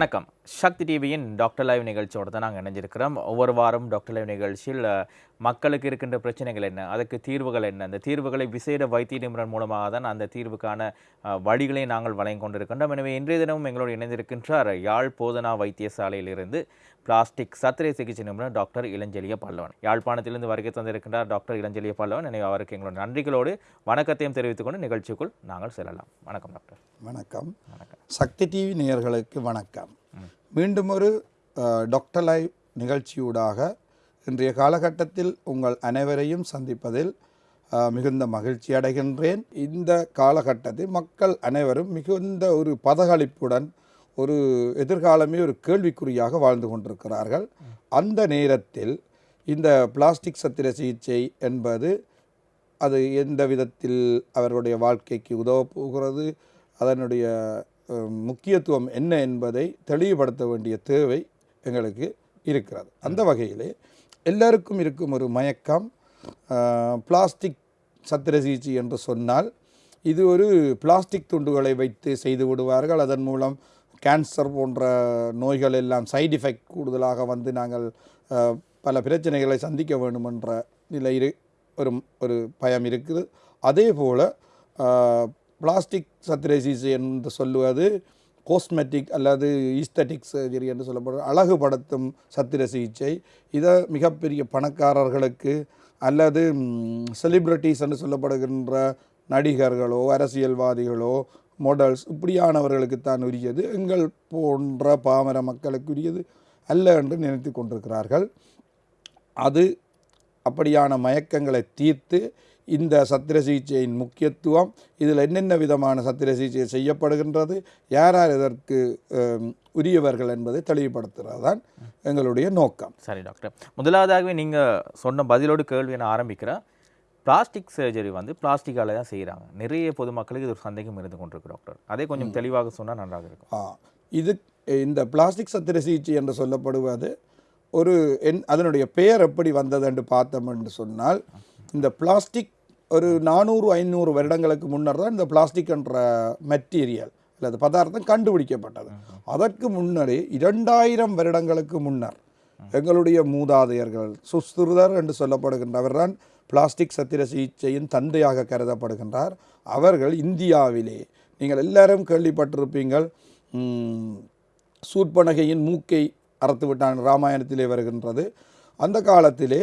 வணக்கம். சக்தி டிவியின் doctor live நிகழ்ச்சியோட தான் நாங்கள் இணைஞ்சிருக்கிறோம். ஒவ்வொரு வாரம் டாக்டர் லைவ் நிகழ்ச்சியில் மக்களுக்கு இருக்கின்ற பிரச்சனைகள் என்ன அதுக்கு தீர்வுகள் என்ன அந்த தீர்வுகளை விசேட வைத்திய நிபுணர் மூலமாக தான் அந்த தீர்வுக்கான வழிகளை நாங்கள் வழங்கி கொண்டிருக்கின்றோம். எனவே இன்றைய தினமும் எங்களோடு இணைந்திருக்கின்றார் யாழ் போதனா வைத்தியசாலையிலிருந்து பிளாஸ்டிக் சத்திரை சிகிச்சை நிபுணர் டாக்டர் இளஞ்செலிய பல்லவன். யாழ்ப்பாணத்திலிருந்து வருகை தந்திருக்கின்றார் டாக்டர் இளஞ்செலிய பல்லவன். எனவே அவருக்கு எங்களோட நன்றிகளோடு வணக்கத்தையும் தெரிவித்துக் கொண்டு நிகழ்ச்சிக்குள் நாங்கள் செல்லலாம். வணக்கம் டாக்டர் வணக்கம். வணக்கம். சக்தி டிவி நேயர்களுக்கு வணக்கம். மீண்டும் ஒரு டாக்டர் லைவ் நிகழ்ச்சியூடாக இன்றைய காலகட்டத்தில் உங்கள் அனைவரையும் சந்திப்பதில் மிகுந்த மகிழ்ச்சி அடைகின்றேன். இந்த காலகட்டத்தில் மக்கள் அனைவரும் மிகுந்த ஒரு பதகளிப்புடன் ஒரு எதிர்காலமே ஒரு கேள்விக்குறியாக வாழ்ந்து கொண்டிருக்கிறார்கள். அந்த நேரத்தில் இந்த பிளாஸ்டிக் சத்திர சிகிச்சை என்பது அது எந்த விதத்தில் அவர்களுடைய வாழ்க்கைக்கு உதவப் போகிறது அதனுடைய முக்கியத்துவம் என்ன என்பதை தெளிவுபடுத்த வேண்டிய தேவை எங்களுக்கு இருக்கிறது. அந்த வகையிலே எல்லாருக்கும் இருக்கும் ஒரு மயக்கம் பிளாஸ்டிக் சத்திர சிகிச்சை என்று சொன்னால் இது ஒரு பிளாஸ்டிக் துண்டுகளை வைத்து செய்து விடுவார்கள். அதன் மூலம் கேன்சர் போன்ற நோய்கள் எல்லாம் சைடு எஃபெக்ட் கூடுதலாக வந்து நாங்கள் பல பிரச்சனைகளை சந்திக்க வேண்டும் என்ற நிலை இரு ஒரு ஒரு பயம் இருக்குது. அதே போல் பிளாஸ்டிக் சத்திரை என்று சொல்லுவது கோஸ்மெட்டிக் அல்லது ஈஸ்தட்டிக் சர்ஜரி என்று சொல்லப்படுற அழகுபடுத்தும் சத்திர சிகிச்சை இதை மிகப்பெரிய பணக்காரர்களுக்கு அல்லது செலிப்ரிட்டிஸ் என்று சொல்லப்படுகின்ற நடிகர்களோ அரசியல்வாதிகளோ மாடல்ஸ் இப்படியானவர்களுக்கு தான் உரியது. எங்கள் போன்ற பாமர மக்களுக்கு உரியது அல்ல என்று நினைத்து கொண்டிருக்கிறார்கள். அது அப்படியான மயக்கங்களை தீர்த்து இந்த சத்திர சிகிச்சையின் முக்கியத்துவம் இதில் என்னென்ன விதமான சத்திர சிகிச்சை செய்யப்படுகின்றது யார் யார் இதற்கு உரியவர்கள் என்பதை தெளிவுபடுத்துகிறது தான் எங்களுடைய நோக்கம். சரி டாக்டர். முதலாவதாகவே நீங்கள் சொன்ன பதிலோடு கேள்வியை நான் ஆரம்பிக்கிறேன் பிளாஸ்டிக் சர்ஜரி வந்து பிளாஸ்டிக்கால தான் செய்கிறாங்க நிறைய பொதுமக்களுக்கு இது ஒரு சந்தேகம் இருந்து கொண்டிருக்கு டாக்டர். அதே கொஞ்சம் தெளிவாக சொன்னால் நன்றாக இருக்கும். ஆ, இது இந்த பிளாஸ்டிக் சத்திர சிகிச்சை என்று சொல்லப்படுவது ஒரு என் அதனுடைய பெயர் எப்படி வந்தது என்று பார்த்தோம் என்று சொன்னால் இந்த பிளாஸ்டிக் ஒரு நானூறு ஐநூறு வருடங்களுக்கு முன்னர் தான் இந்த பிளாஸ்டிக் என்ற மெட்டீரியல் அல்லது பதார்த்தம் கண்டுபிடிக்கப்பட்டது. அதற்கு முன்னரே இரண்டாயிரம் வருடங்களுக்கு முன்னர் எங்களுடைய மூதாதையர்கள் சுஸ்திருதர் என்று சொல்லப்படுகின்றவர் தான் பிளாஸ்டிக் சத்திர சிகிச்சையின் தந்தையாக கருதப்படுகின்றார். அவர்கள் இந்தியாவிலே நீங்கள் எல்லாரும் கேள்விப்பட்டிருப்பீங்கள் சூர்பனகையின் மூக்கை அறுத்து விட்டான் ராமாயணத்திலே வருகின்றது. அந்த காலத்திலே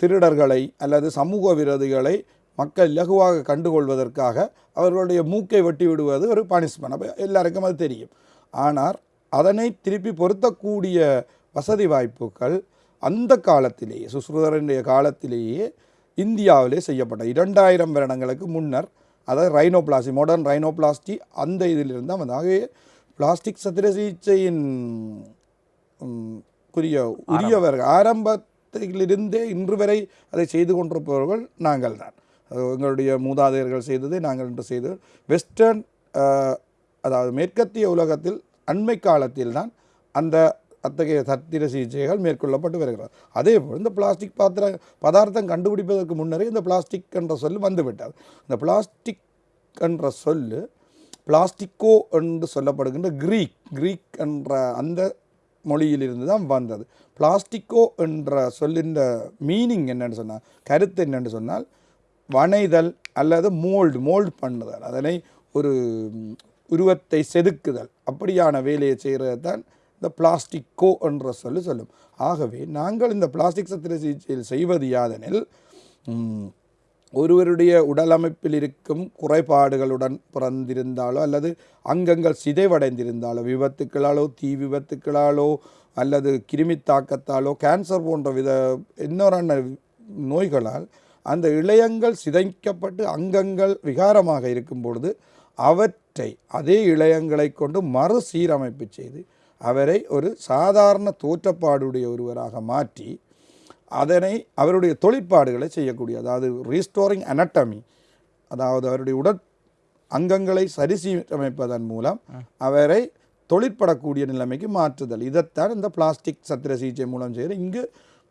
திருடர்களை அல்லது சமூக விரோதிகளை மக்கள் இலகுவாக கண்டுகொள்வதற்காக அவர்களுடைய மூக்கை வெட்டி விடுவது ஒரு பனிஷ்மெண்ட் அப்போ எல்லாருக்கும் அது தெரியும். ஆனால் அதனை திருப்பி பொருத்தக்கூடிய வசதி வாய்ப்புகள் அந்த காலத்திலேயே சுஸ்ருதரனுடைய காலத்திலேயே இந்தியாவிலே செய்யப்பட்ட இரண்டாயிரம் வருடங்களுக்கு முன்னர் அதாவது ரைனோபிளாஸ்டி மாடர்ன் ரைனோபிளாஸ்டி அந்த இதிலிருந்து தான் வந்து ஆகவே பிளாஸ்டிக் சத்திர சிகிச்சையின் உரிய குறிய உரியவர்கள் காலத்திலிருந்தே இன்று வரை அதை செய்து கொண்டிருப்பவர்கள் நாங்கள் தான் எங்களுடைய மூதாதையர்கள் செய்தது நாங்கள் இன்று செய்தது வெஸ்டர்ன் அதாவது மேற்கத்திய உலகத்தில் அண்மை காலத்தில் தான் அந்த அத்தகைய சத்திர சிகிச்சைகள் மேற்கொள்ளப்பட்டு வருகிறது. அதே போல் இந்த பிளாஸ்டிக் பாத்திர பதார்த்தம் கண்டுபிடிப்பதற்கு முன்னரே இந்த பிளாஸ்டிக் என்ற சொல் வந்துவிட்டது. இந்த பிளாஸ்டிக் என்ற சொல்லு பிளாஸ்டிக்கோ என்று சொல்லப்படுகின்ற கிரீக் கிரீக் என்ற அந்த மொழியிலிருந்து தான் வந்தது. பிளாஸ்டிக்கோ என்ற சொல்லின்ற மீனிங் என்னன்னு சொன்னால் கருத்து என்னென்னு சொன்னால் வனைதல் அல்லது மோல்டு மோல்டு பண்ணுதல். அதனை ஒரு உருவத்தை செதுக்குதல். அப்படியான வேலையை செய்கிறது தான் இந்த பிளாஸ்டிக்கோ என்ற சொல்லு சொல்லும். ஆகவே நாங்கள் இந்த பிளாஸ்டிக் சத்திர சிகிச்சையில் செய்வது யாதெனில் ஒருவருடைய உடலமைப்பில் இருக்கும் குறைபாடுகளுடன் பிறந்திருந்தாலோ அல்லது அங்கங்கள் சிதைவடைந்திருந்தாலோ விபத்துக்களாலோ தீ விபத்துக்களாலோ அல்லது கிருமி தாக்கத்தாலோ கேன்சர் போன்ற வித இன்னொரு நோய்களால் அந்த இளையங்கள் சிதைக்கப்பட்டு அங்கங்கள் விகாரமாக இருக்கும் பொழுது அவற்றை அதே இளையங்களை கொண்டு மறுசீரமைப்பு செய்து அவரை ஒரு சாதாரண தோற்றப்பாடுடைய ஒருவராக மாற்றி அதனை அவருடைய தொழிற்பாடுகளை செய்யக்கூடிய அதாவது ரீஸ்டோரிங் anatomy அதாவது அவருடைய உடற் அங்கங்களை சரிசீரமைப்பதன் மூலம் அவரை தொழிற்படக்கூடிய நிலைமைக்கு மாற்றுதல். இதைத்தான் இந்த பிளாஸ்டிக் சத்திர சிகிச்சை மூலம் செய்து இங்கு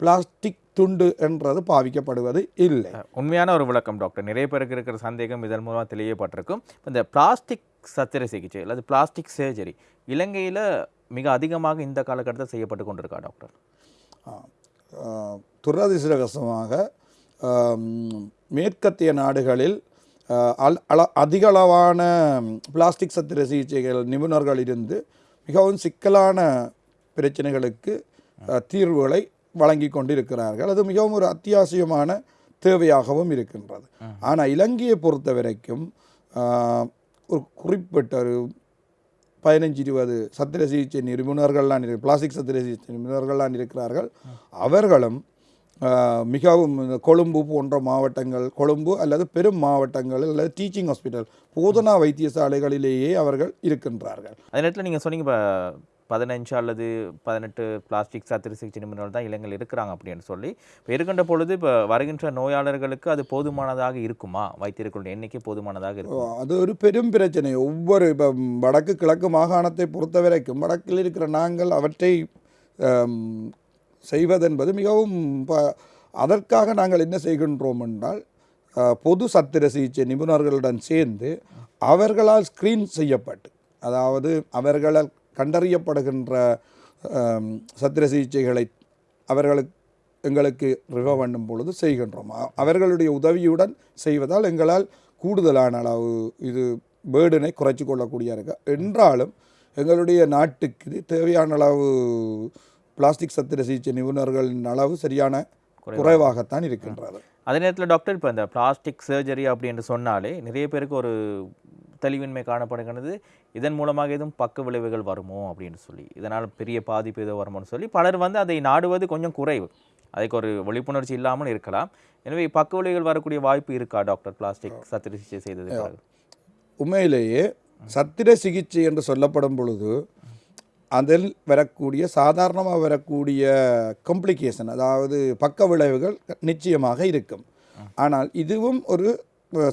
பிளாஸ்டிக் துண்டு என்றது பாவிக்கப்படுவது இல்லை. உண்மையான ஒரு விளக்கம் டாக்டர். நிறைய பேருக்கு இருக்கிற சந்தேகம் இதன் மூலமாக தெளியப்பட்டிருக்கும். இந்த பிளாஸ்டிக் சத்திர சிகிச்சை அல்லது பிளாஸ்டிக் சர்ஜரி இலங்கையில் மிக அதிகமாக இந்த காலகட்டத்தில் செய்யப்பட்டு கொண்டிருக்கா டாக்டர்? ஆம், மேற்கத்திய நாடுகளில் அல்- அள- அதிகளவான பிளாஸ்டிக் சத்திர சிகிச்சைகள் நிபுணர்கள் இருந்து மிகவும் சிக்கலான பிரச்சனைகளுக்கு தீர்வுகளை வழங்கி கொண்டிருக்கிறார்கள். அது மிகவும் ஒரு அத்தியாவசியமான தேவையாகவும் இருக்கின்றது. ஆனால் இலங்கையை பொறுத்த வரைக்கும் ஒரு குறிப்பிட்ட ஒரு பதினஞ்சு இருபது சத்திர சிகிச்சை நிபுணர்கள்லாம் பிளாஸ்டிக் சத்திர சிகிச்சை நிபுணர்கள்லாம் இருக்கிறார்கள். அவர்களும் மிகவும் இந்த கொழும்பு போன்ற மாவட்டங்கள் கொழும்பு அல்லது பெரும் மாவட்டங்கள் அல்லது டீச்சிங் ஹாஸ்பிட்டல் போதனா வைத்தியசாலைகளிலேயே அவர்கள் இருக்கின்றார்கள். அதே நேரத்தில் நீங்கள் சொன்னீங்க இப்போ பதினஞ்சு அல்லது பதினெட்டு பிளாஸ்டிக் சத்திர சிகிச்சை நிபுணர்கள் தான் இளைஞர்கள் இருக்கிறாங்க அப்படின்னு சொல்லி. இப்போ இருக்கின்ற பொழுது இப்போ வருகின்ற நோயாளர்களுக்கு அது போதுமானதாக இருக்குமா? வைத்தியர்களுடைய எண்ணிக்கை போதுமானதாக இருக்கும்? அது ஒரு பெரும் பிரச்சனை. ஒவ்வொரு இப்போ வடக்கு கிழக்கு மாகாணத்தை பொறுத்த வரைக்கும் வடக்கில் இருக்கிற நாங்கள் அவற்றை செய்வதென்பது மிகவும் ப- அதற்காக நாங்கள் என்ன செய்கின்றோம் என்றால் பொது சத்திர சிகிச்சை நிபுணர்களுடன் சேர்ந்து அவர்களால் ஸ்க்ரீன் செய்யப்பட்டு அதாவது அவர்களால் கண்டறியப்படுகின்ற சத்திர சிகிச்சைகளை அவர்களுக்கு எங்களுக்கு ரிவ பண்ணும் பொழுது செய்கின்றோம். அவர்களுடைய உதவியுடன் செய்வதால் எங்களால் கூடுதலான அளவு இது பேர்டனை குறைச்சி கொள்ளக்கூடிய இருக்கு என்றாலும் எங்களுடைய நாட்டுக்கு தேவையான அளவு பிளாஸ்டிக் சத்திர சிகிச்சை நிபுணர்களின் அளவு சரியான குறைவாகத்தான் இருக்கின்றது அதே நேரத்தில் டாக்டர் இப்போ இந்த பிளாஸ்டிக் சர்ஜரி அப்படின்னு சொன்னாலே நிறைய பேருக்கு ஒரு தெளிவின்மை காணப்படுகிறது இதன் மூலமாக எதுவும் பக்க விளைவுகள் வருமோ அப்படின்னு சொல்லி இதனால் பெரிய பாதிப்பு ஏதோ வருமோன்னு சொல்லி பலர் வந்து அதை நாடுவது கொஞ்சம் குறைவு. அதுக்கு ஒரு விழிப்புணர்ச்சி இல்லாமல் இருக்கலாம். எனவே பக்க விளைவுகள் வரக்கூடிய வாய்ப்பு இருக்கா டாக்டர் பிளாஸ்டிக் சத்திர சிகிச்சை செய்தது உண்மையிலேயே சத்திர சிகிச்சை என்று சொல்லப்படும் பொழுது அதில் வரக்கூடிய சாதாரணமாக வரக்கூடிய காம்ப்ளிகேஷன் அதாவது பக்க விளைவுகள் நிச்சயமாக இருக்கும். ஆனால் இதுவும் ஒரு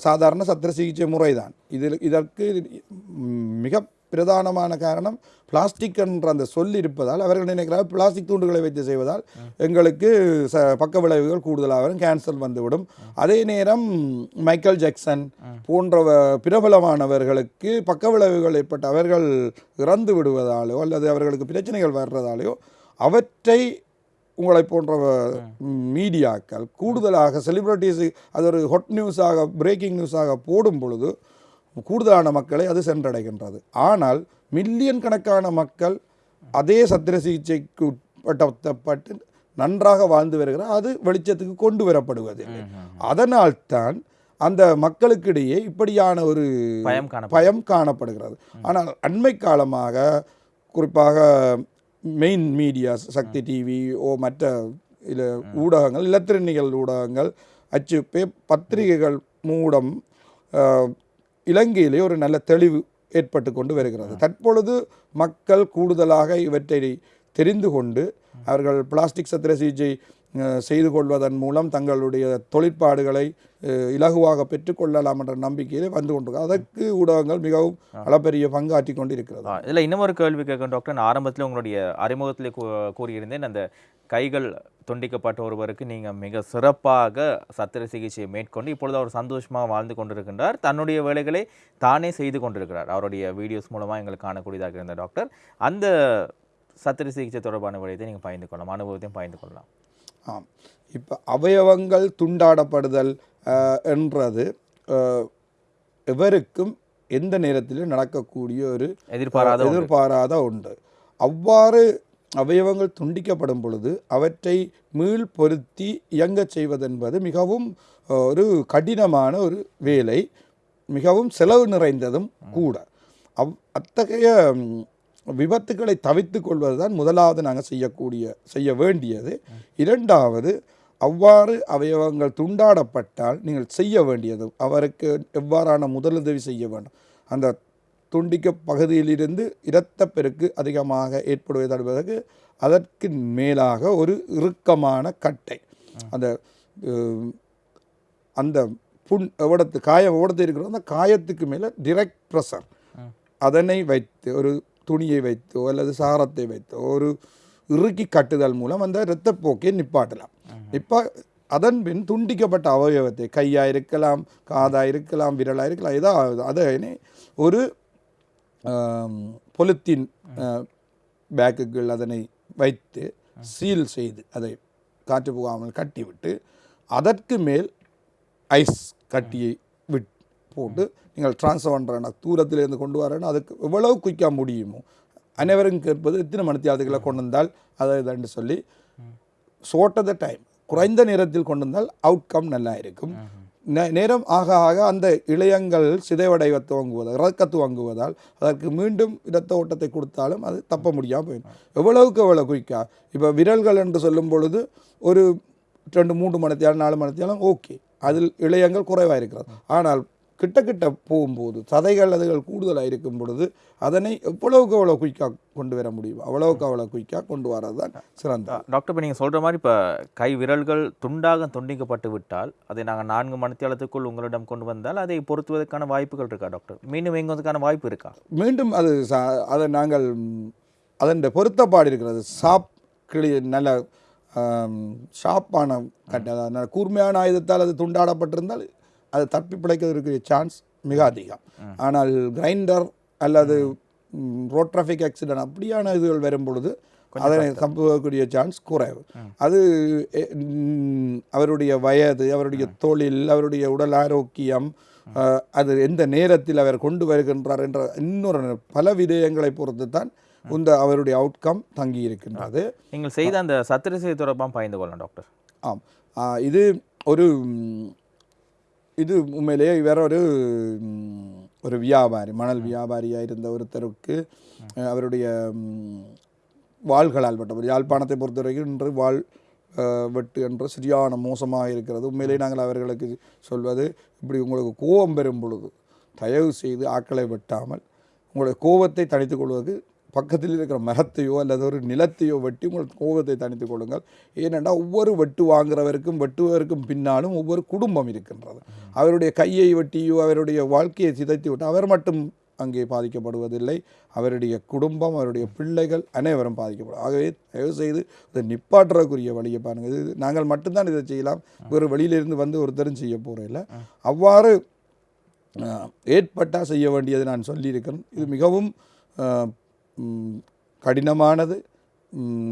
சாதாரண சத்திர சிகிச்சை முறை தான் இதில் இதற்கு மிக பிரதானமான காரணம் பிளாஸ்டிக் என்ற அந்த சொல் இருப்பதால் அவர்கள் நினைக்கிறார் பிளாஸ்டிக் தூண்டுகளை வைத்து செய்வதால் எங்களுக்கு ச பக்க விளைவுகள் கூடுதலாக வரும் கேன்சர் வந்துவிடும். அதே நேரம் மைக்கேல் ஜாக்சன் போன்ற பிரபலமானவர்களுக்கு பக்க விளைவுகள் ஏற்பட்டு அவர்கள் இறந்து விடுவதாலோ அல்லது அவர்களுக்கு பிரச்சனைகள் வர்றதாலேயோ அவற்றை உங்களை போன்ற மீடியாக்கள் கூடுதலாக செலிபிரிட்டிஸ் அது ஒரு ஹொட் நியூஸாக பிரேக்கிங் நியூஸாக போடும் பொழுது கூடுதலான மக்களை அது சென்றடைகின்றது. ஆனால் மில்லியன் கணக்கான மக்கள் அதே சத்திர சிகிச்சைக்கு உட்படுத்தப்பட்டு நன்றாக வாழ்ந்து வருகிறார் அது வெளிச்சத்துக்கு கொண்டு வரப்படுவதில்லை. அதனால்தான் அந்த மக்களுக்கிடையே இப்படியான ஒரு பயம் காணப்படுகிறது. ஆனால் அண்மை காலமாக குறிப்பாக மெயின் மீடியாஸ் சக்தி டிவி ஓ மற்ற இல்ல ஊடகங்கள் இலத்திரனிகள் ஊடகங்கள் அச்சு பே பத்திரிகைகள் அஹ், இலங்கையிலே ஒரு நல்ல தெளிவு ஏற்பட்டு கொண்டு வருகிறது. தற்பொழுது மக்கள் கூடுதலாக இவற்றை தெரிந்து கொண்டு அவர்கள் பிளாஸ்டிக் சத்திர சிகிச்சை செய்து கொள்வதன் மூலம் தங்களுடைய தொழிற்பாடுகளை இலகுவாக பெற்றுக்கொள்ளலாம் என்ற நம்பிக்கையிலே வந்து கொண்டிருக்கிறது அதற்கு ஊடகங்கள் மிகவும் அளப்பெரிய பங்காற்றி கொண்டு இருக்கிறது இதுல இன்னும் ஒரு கேள்வி கேட்கும் டாக்டர். நான் ஆரம்பத்தில் உங்களுடைய அறிமுகத்திலே கூறியிருந்தேன் அந்த கைகள் துண்டிக்கப்பட்ட ஒருவருக்கு நீங்க மிக சிறப்பாக சத்திர சிகிச்சையை மேற்கொண்டு இப்பொழுது அவர் சந்தோஷமாக வாழ்ந்து கொண்டிருக்கின்றார். தன்னுடைய வேலைகளை தானே செய்து கொண்டிருக்கிறார். அவருடைய வீடியோஸ் மூலமா எங்களுக்கு காணக்கூடியதாக இருந்த டாக்டர். அந்த சத்திர சிகிச்சை தொடர்பான விடயத்தை நீங்க பகிர்ந்து கொள்ளலாம். அனுபவத்தையும் பகிர்ந்து கொள்ளலாம். ஆம். இப்போ அவயவங்கள் துண்டாடப்படுதல் என்றது எவருக்கும் எந்த நேரத்திலும் நடக்கக்கூடிய ஒரு எதிர்பாராத. எதிர்பாராத ஒன்று. அவ்வாறு அவயவங்கள் துண்டிக்கப்படும் பொழுது அவற்றை மீள் பொருத்தி இயங்கச் செய்வதென்பது மிகவும் ஒரு கடினமான ஒரு வேலை. மிகவும் செலவு நிறைந்ததும் கூட. அவ் அத்தகைய விபத்துக்களை தவித்து தவிர்த்து கொள்வதுதான் முதலாவது நாங்கள் செய்யக்கூடிய செய்ய வேண்டியது. இரண்டாவது அவ்வாறு அவயவங்கள் துண்டாடப்பட்டால் நீங்கள் செய்ய வேண்டியது. அவருக்கு எவ்வாறான முதலுதவி செய்ய வேண்டும். அந்த துண்டிக்க பகுதியிலிருந்து இரத்தப்பெருக்கு அதிகமாக ஏற்படுவதை தடுப்பதற்கு அதற்கு மேலாக ஒரு இறுக்கமான கட்டை. அந்த அந்த புண் எவ்வளத்து காயம் எவ்வளத்து இருக்கிறோம் அந்த காயத்துக்கு மேலே டிரெக்ட் ப்ரெஷர் அதனை வைத்து ஒரு துணியை வைத்தோ அல்லது சாரத்தை வைத்தோ ஒரு இறுக்கி கட்டுதல் மூலம் அந்த இரத்தப்போக்கை நிப்பாட்டலாம். இப்போ அதன் பின் துண்டிக்கப்பட்ட அவயவத்தை கையாக இருக்கலாம் காதாக இருக்கலாம் விரலாக இருக்கலாம் ஏதாவது அதனை ஒரு பொலித்தீன் பேக்குகள் அதனை வைத்து சீல் செய்து அதை காற்று போகாமல் கட்டிவிட்டு அதற்கு மேல் ஐஸ் கட்டியை விட் போட்டு நீங்கள் ட்ரான்ஸ்ஃபர் பண்ணுறேன்னா தூரத்திலேருந்து கொண்டு வரேன்னா அதுக்கு எவ்வளவு குயிக்காக முடியுமோ. அனைவரும் கேட்பது எத்தனை மணித்தியாலத்துக்களை கொண்டு வந்தால் அதை இதாண்டு சொல்லி ஷோர்ட் த டைம் குறைந்த நேரத்தில் கொண்டு வந்தால் அவுட்கம் நல்லா இருக்கும். நே- நேரம் ஆக ஆக அந்த இளையங்கள் சிதைவடைய துவங்குவதால் இறக்க துவங்குவதால் அதற்கு மீண்டும் இரத்த ஓட்டத்தை கொடுத்தாலும் அது தப்ப முடியாமல் போயிடும். எவ்வளவுக்கு எவ்வளோ குயிக்கா? இப்போ விரல்கள் என்று சொல்லும் பொழுது ஒரு ரெண்டு மூன்று மணித்தியாலும் நாலு மணித்தியாலும் ஓகே. அதில் இளையங்கள் குறைவாக இருக்கிறது. ஆனால் கிட்ட கிட்ட போகும்போது சதைகள் அதுகள் கூடுதலாக இருக்கும் பொழுது அதனை எவ்வளவுக்கு எவ்வளோ குயிக்காக கொண்டு வர முடியும் அவ்வளவுக்கு அவ்வளோ குயிக்காக கொண்டு வரது தான் சிறந்த டாக்டர் இப்போ நீங்கள் சொல்கிற மாதிரி இப்போ கை விரல்கள் துண்டாக துண்டிக்கப்பட்டு விட்டால் அதை நாங்கள் நான்கு மணித்தியாலத்துக்குள் உங்களிடம் கொண்டு வந்தால் அதை பொருத்துவதற்கான வாய்ப்புகள் இருக்கா டாக்டர்? மீண்டும் எங்குவதற்கான வாய்ப்பு இருக்கா? மீண்டும் அது ச- அதை நாங்கள் அதன் பொருத்தப்பாடு இருக்கிறது. சாப் கிளி நல்ல கட்டை நல்ல கூர்மையான ஆயுதத்தால் அது துண்டாடப்பட்டிருந்தால் அது தப்பி பிழைக்கிறதுக்கு சான்ஸ் மிக அதிகம். ஆனால் கிரைண்டர் அல்லது ரோட் டிராஃபிக் ஆக்சிடென்ட் அப்படியான இதுகள் வரும் பொழுது அதனை சம்பவக்கூடிய சான்ஸ் குறைவு. அது அவருடைய வயது அவருடைய தொழில் அவருடைய உடல் ஆரோக்கியம் அது எந்த நேரத்தில் அவர் கொண்டு வருகின்றார் என்ற இன்னொரு பல விடயங்களை பொறுத்து தான் இந்த அவருடைய அவுட்கம் தங்கி இருக்கின்றது. நீங்கள் செய்த அந்த சத்திரசிதை தொடர்பாக பயந்து கொள்ளலாம் டாக்டர். ஆம். இது ஒரு இது உண்மையிலேயே வேற ஒரு ஒரு வியாபாரி மணல் வியாபாரியாக இருந்த ஒருத்தருக்கு அவருடைய வாள்களால் வெட்டப்படும் யாழ்ப்பாணத்தை பொறுத்த வரைக்கும் இன்று வாள் வெட்டு என்ற சரியான மோசமாக இருக்கிறது. உண்மையிலேயே நாங்கள் அவர்களுக்கு சொல்வது இப்படி உங்களுக்கு கோபம் பெறும் பொழுது தயவு செய்து ஆக்களை வெட்டாமல் உங்களுடைய கோபத்தை தணித்துக் கொள்வதற்கு பக்கத்தில் இருக்கிற மரத்தையோ அல்லது ஒரு நிலத்தையோ வெட்டி உங்கள் கோபத்தை தணித்துக் கொள்ளுங்கள். ஏனென்றால் ஒவ்வொரு வெட்டு வாங்குறவருக்கும் வெட்டுவதற்கும் பின்னாலும் ஒவ்வொரு குடும்பம் இருக்கின்றது. அவருடைய கையை வெட்டியோ அவருடைய வாழ்க்கையை சிதைத்து விட்டு அவர் மட்டும் அங்கே பாதிக்கப்படுவதில்லை. அவருடைய குடும்பம் அவருடைய பிள்ளைகள் அனைவரும் பாதிக்கப்படும். ஆகவே தயவு செய்து இதை நிப்பாட்டுறக்குரிய வழியை பாருங்கள். இது நாங்கள் மட்டும்தான் இதை செய்யலாம். வேறு வெளியிலிருந்து வந்து ஒருத்தரும் செய்ய போகிறதில்ல அவ்வாறு ஏற்பட்டால் செய்ய வேண்டியது நான் சொல்லியிருக்கிறேன். இது மிகவும் கடினமானது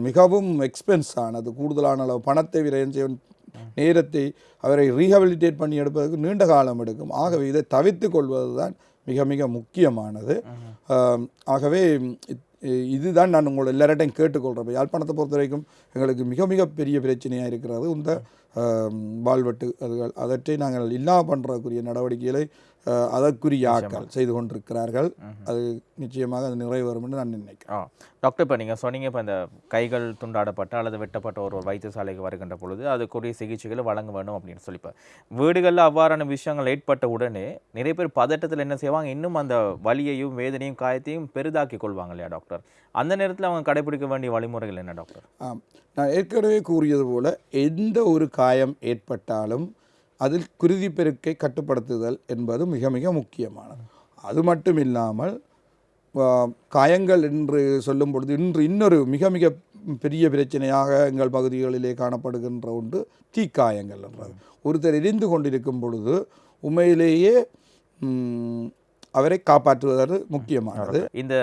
மிகவும் எக்ஸ்பென்ஸ் ஆனது கூடுதலான அளவு பணத்தை விரயம் செய்ய நேரத்தை அவரை ரீஹபிலிட்டேட் பண்ணி எடுப்பதற்கு நீண்ட காலம் எடுக்கும். ஆகவே இதை தவிர்த்து கொள்வது தான் மிக மிக முக்கியமானது. ஆகவே இதுதான் நான் உங்களை எல்லார்ட்டையும் கேட்டுக்கொள்கிறேன் யாழ்ப்பாணத்தை பொறுத்த வரைக்கும் எங்களுக்கு மிக மிக பெரிய பிரச்சனையாக இருக்கிறது. இந்த வாழ்வெட்டு அதுகள் அதற்றை நாங்கள் இல்லா பண்ணுறக்குரிய நடவடிக்கைகளை அதற்குரிய ஆட்கள் செய்து கொண்டிருக்கிறார்கள். அது நிச்சயமாக அது நிறைவேறும் என்று நான் நினைக்கிறேன். டாக்டர் இப்போ நீங்கள் சொன்னீங்க இப்போ இந்த கைகள் துண்டாடப்பட்ட அல்லது வெட்டப்பட்ட ஒரு ஒரு வைத்தியசாலைக்கு வருகின்ற பொழுது அதுக்குரிய சிகிச்சைகளை வழங்க வேண்டும் அப்படின்னு சொல்லி இப்போ வீடுகளில் அவ்வாறான விஷயங்கள் ஏற்பட்ட உடனே நிறைய பேர் பதட்டத்தில் என்ன செய்வாங்க? இன்னும் அந்த வலியையும் வேதனையும் காயத்தையும் பெரிதாக்கி கொள்வாங்க இல்லையா டாக்டர்? அந்த நேரத்தில் அவங்க கடைபிடிக்க வேண்டிய வழிமுறைகள் என்ன டாக்டர்? நான் ஏற்கனவே கூறியது போல எந்த ஒரு காயம் ஏற்பட்டாலும் அதில் குருதி பெருக்கை கட்டுப்படுத்துதல் என்பது மிக மிக முக்கியமானது. அது மட்டும் இல்லாமல் காயங்கள் என்று சொல்லும் பொழுது இன்று இன்னொரு மிக மிக பெரிய பிரச்சனையாக எங்கள் பகுதிகளிலே காணப்படுகின்ற ஒன்று தீக்காயங்கள் என்றது ஒருத்தர் எரிந்து கொண்டிருக்கும் பொழுது உண்மையிலேயே அவரை காப்பாற்றுவது முக்கியமானது. இந்த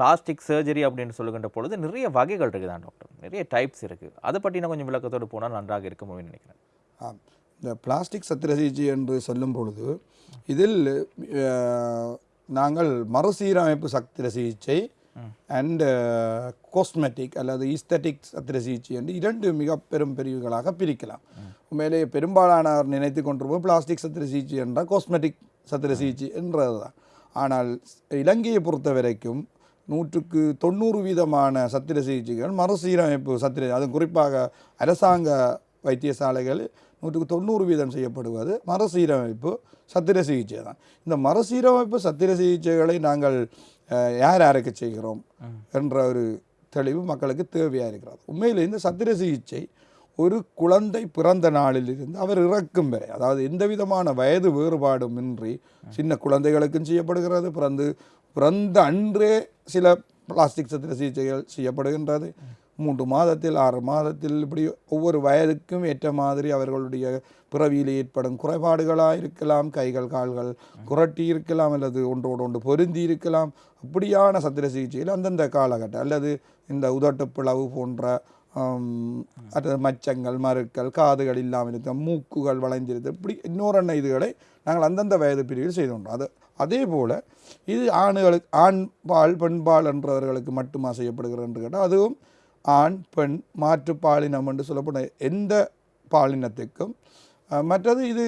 பிளாஸ்டிக் சர்ஜரி அப்படின்னு சொல்லுகின்ற பொழுது நிறைய வகைகள் இருக்குதான் டாக்டர். நிறைய டைப்ஸ் இருக்குது அதை பற்றி நான் கொஞ்சம் விளக்கத்தோடு போனால் நன்றாக இருக்கும் அப்படின்னு நினைக்கிறேன். ஆம். இந்த பிளாஸ்டிக் சத்திர சிகிச்சை என்று சொல்லும் பொழுது இதில் நாங்கள் மறுசீரமைப்பு சத்திர சிகிச்சை அண்ட் கோஸ்மெட்டிக் அல்லது ஈஸ்தட்டிக் சத்திர சிகிச்சை என்று இரண்டு மிக பெரும் பிரிவுகளாக பிரிக்கலாம். உண்மையிலேயே பெரும்பாலானவர் நினைத்து கொண்டிருப்போம் பிளாஸ்டிக் சத்திர சிகிச்சை என்றால் கோஸ்மெட்டிக் சத்திர சிகிச்சை என்றது தான் ஆனால் இலங்கையை பொறுத்த வரைக்கும் நூற்றுக்கு தொண்ணூறு வீதமான சத்திர சிகிச்சைகள் மறுசீரமைப்பு சத்திர அது குறிப்பாக அரசாங்க வைத்தியசாலைகள் நூற்றுக்கு தொண்ணூறு வீதம் செய்யப்படுவது மறுசீரமைப்பு சத்திர சிகிச்சை தான். இந்த மறுசீரமைப்பு சத்திர சிகிச்சைகளை நாங்கள் யார் யாருக்கு செய்கிறோம் என்ற ஒரு தெளிவு மக்களுக்கு தேவையாக இருக்கிறது. உண்மையில் இந்த சத்திர சிகிச்சை ஒரு குழந்தை பிறந்த நாளிலிருந்து அவர் இறக்கும் வரை அதாவது எந்த விதமான வயது வேறுபாடும் இன்றி சின்ன குழந்தைகளுக்கும் செய்யப்படுகிறது பிறந்து பிறந்த அன்றே சில பிளாஸ்டிக் சத்திர சிகிச்சைகள் செய்யப்படுகின்றது. மூன்று மாதத்தில் ஆறு மாதத்தில் இப்படி ஒவ்வொரு வயதுக்கும் ஏற்ற மாதிரி அவர்களுடைய பிறவியில் ஏற்படும் குறைபாடுகளாக இருக்கலாம் கைகள் கால்கள் குரட்டி இருக்கலாம் அல்லது ஒன்றோடு ஒன்று பொருந்தி இருக்கலாம். அப்படியான சத்திர சிகிச்சையில் அந்தந்த காலகட்டம் அல்லது இந்த உதட்டு பிளவு போன்ற அது மச்சங்கள் மறுக்கள் காதுகள் இல்லாமல் இருக்க மூக்குகள் வளைந்திருத்தல் இப்படி இன்னொரு இதுகளை நாங்கள் அந்தந்த வயது பிரிவில் செய்து கொண்டோம் அது அதே போல் இது ஆண்களுக்கு ஆண் பால் பெண் என்றவர்களுக்கு மட்டுமா செய்யப்படுகிறது என்று கேட்டால் அதுவும் ஆண் பெண் மாற்று பாலினம் என்று சொல்லப்படும் எந்த பாலினத்துக்கும் மற்றது இது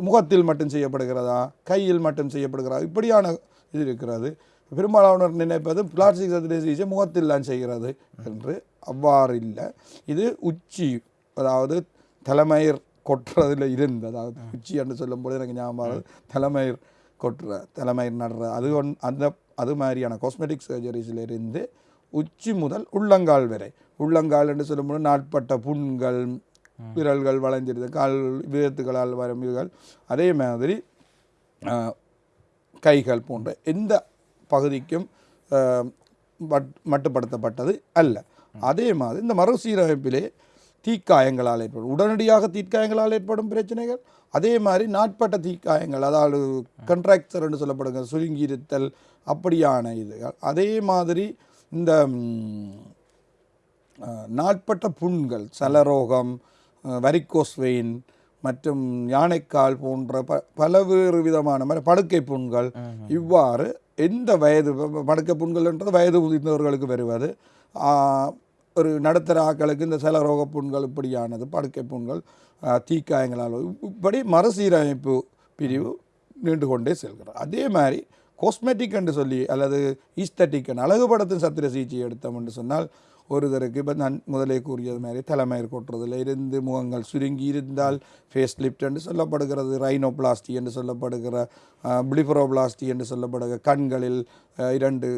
முகத்தில் மட்டும் செய்யப்படுகிறதா கையில் மட்டும் செய்யப்படுகிறதா இப்படியான இது இருக்கிறது. பெரும்பாலானோர் நினைப்பது பிளாஸ்டிக் சர்ஜரி சிகிச்சை முகத்தில் தான் செய்கிறது என்று அவ்வாறு இல்லை இது உச்சி அதாவது தலைமயிர் கொட்டுறதில் இருந்து அதாவது உச்சி என்று சொல்லும்போது எனக்கு ஞாபகம் வருது. தலைமயிர் கொட்டுற தலைமயிர் நடுற அது ஒன் அந்த அது மாதிரியான காஸ்மெட்டிக் சர்ஜரிஸில் இருந்து உச்சி முதல் உள்ளங்கால் வரை. உள்ளங்கால் என்று சொல்லும்போது நாட்பட்ட புண்கள் விரல்கள் வளைஞ்சிருது கால் விதத்துகளால் வரும் இதுகள். அதே மாதிரி கைகள் போன்ற எந்த பகுதிக்கும் மட்டுப்படுத்தப்பட்டது அல்ல. அதே மாதிரி இந்த மறுசீரமைப்பிலே தீக்காயங்களால் ஏற்படும். உடனடியாக தீக்காயங்களால் ஏற்படும் பிரச்சனைகள். அதே மாதிரி நாட்பட்ட தீக்காயங்கள் அதாவது கண்ட்ராக்சர் என்று சொல்லப்படுங்க சுருங்கி இருத்தல் அப்படியான இதுகள். அதே மாதிரி இந்த நாட்பட்ட புண்கள் சலரோகம் வரிக்கோஸ் வெயின் மற்றும் யானைக்கால் போன்ற ப பலவேறு விதமான மாதிரி படுக்கை புண்கள் இவ்வாறு எந்த வயது மடக்க புண்கள்ன்றது வயது முதிர்ந்தவர்களுக்கு வருவது. ஒரு நடுத்தர ஆக்களுக்கு இந்த சலரோக புண்கள் இப்படியானது படுக்கை புண்கள் தீக்காயங்களால் இப்படி மறுசீரமைப்பு பிரிவு நீண்டு கொண்டே செல்கிறார். அதே மாதிரி கோஸ்மெட்டிக் என்று சொல்லி அல்லது ஈஸ்தட்டிக் அழகுபடத்தின் சத்திர சிகிச்சை எடுத்தோம் என்று சொன்னால் ஒருத்தருக்கு இப்போ நான் முதலே கூறியது மாதிரி தலைமயிர் கொட்டுறதுல இருந்து முகங்கள் சுருங்கி இருந்தால் ஃபேஸ் லிஃப்ட் என்று சொல்லப்படுகிறது ரைனோபிளாஸ்டி என்று சொல்லப்படுகிற பிளிஃபரோபிளாஸ்டி என்று சொல்லப்படுகிற கண்களில் இரண்டு